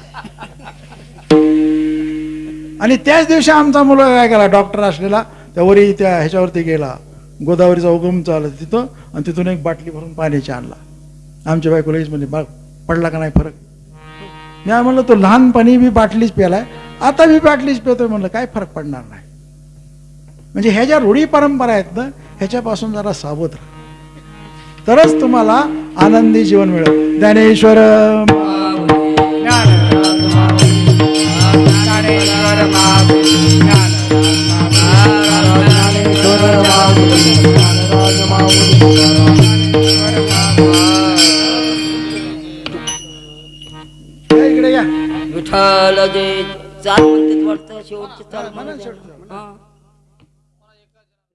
आणि त्याच दिवशी आमचा मुलगा काय केला? डॉक्टर असलेला त्या वरी त्या ह्याच्यावरती गेला. गोदावरीचा उगम चालला तिथं आणि तिथून एक बाटली भरून पाण्याची आणला. आमच्या बायकोला हेच म्हणजे बा पडला का नाही फरक? मी म्हणलं तो लहानपणी बी बाटलीच प्यालाय आता मी बाटलीच पितोय. म्हणलं काय फरक पडणार नाही. म्हणजे ह्या ज्या रूढी परंपरा आहेत ना ह्याच्यापासून जरा सावध राहा. तरच तुम्हाला आनंदी जीवन मिळेल. ज्ञानेश्वर ज्ञानेश्वर विठ्ठल जे चाल म्हणते वाटतं शेवटची चाल म्हणते. हा.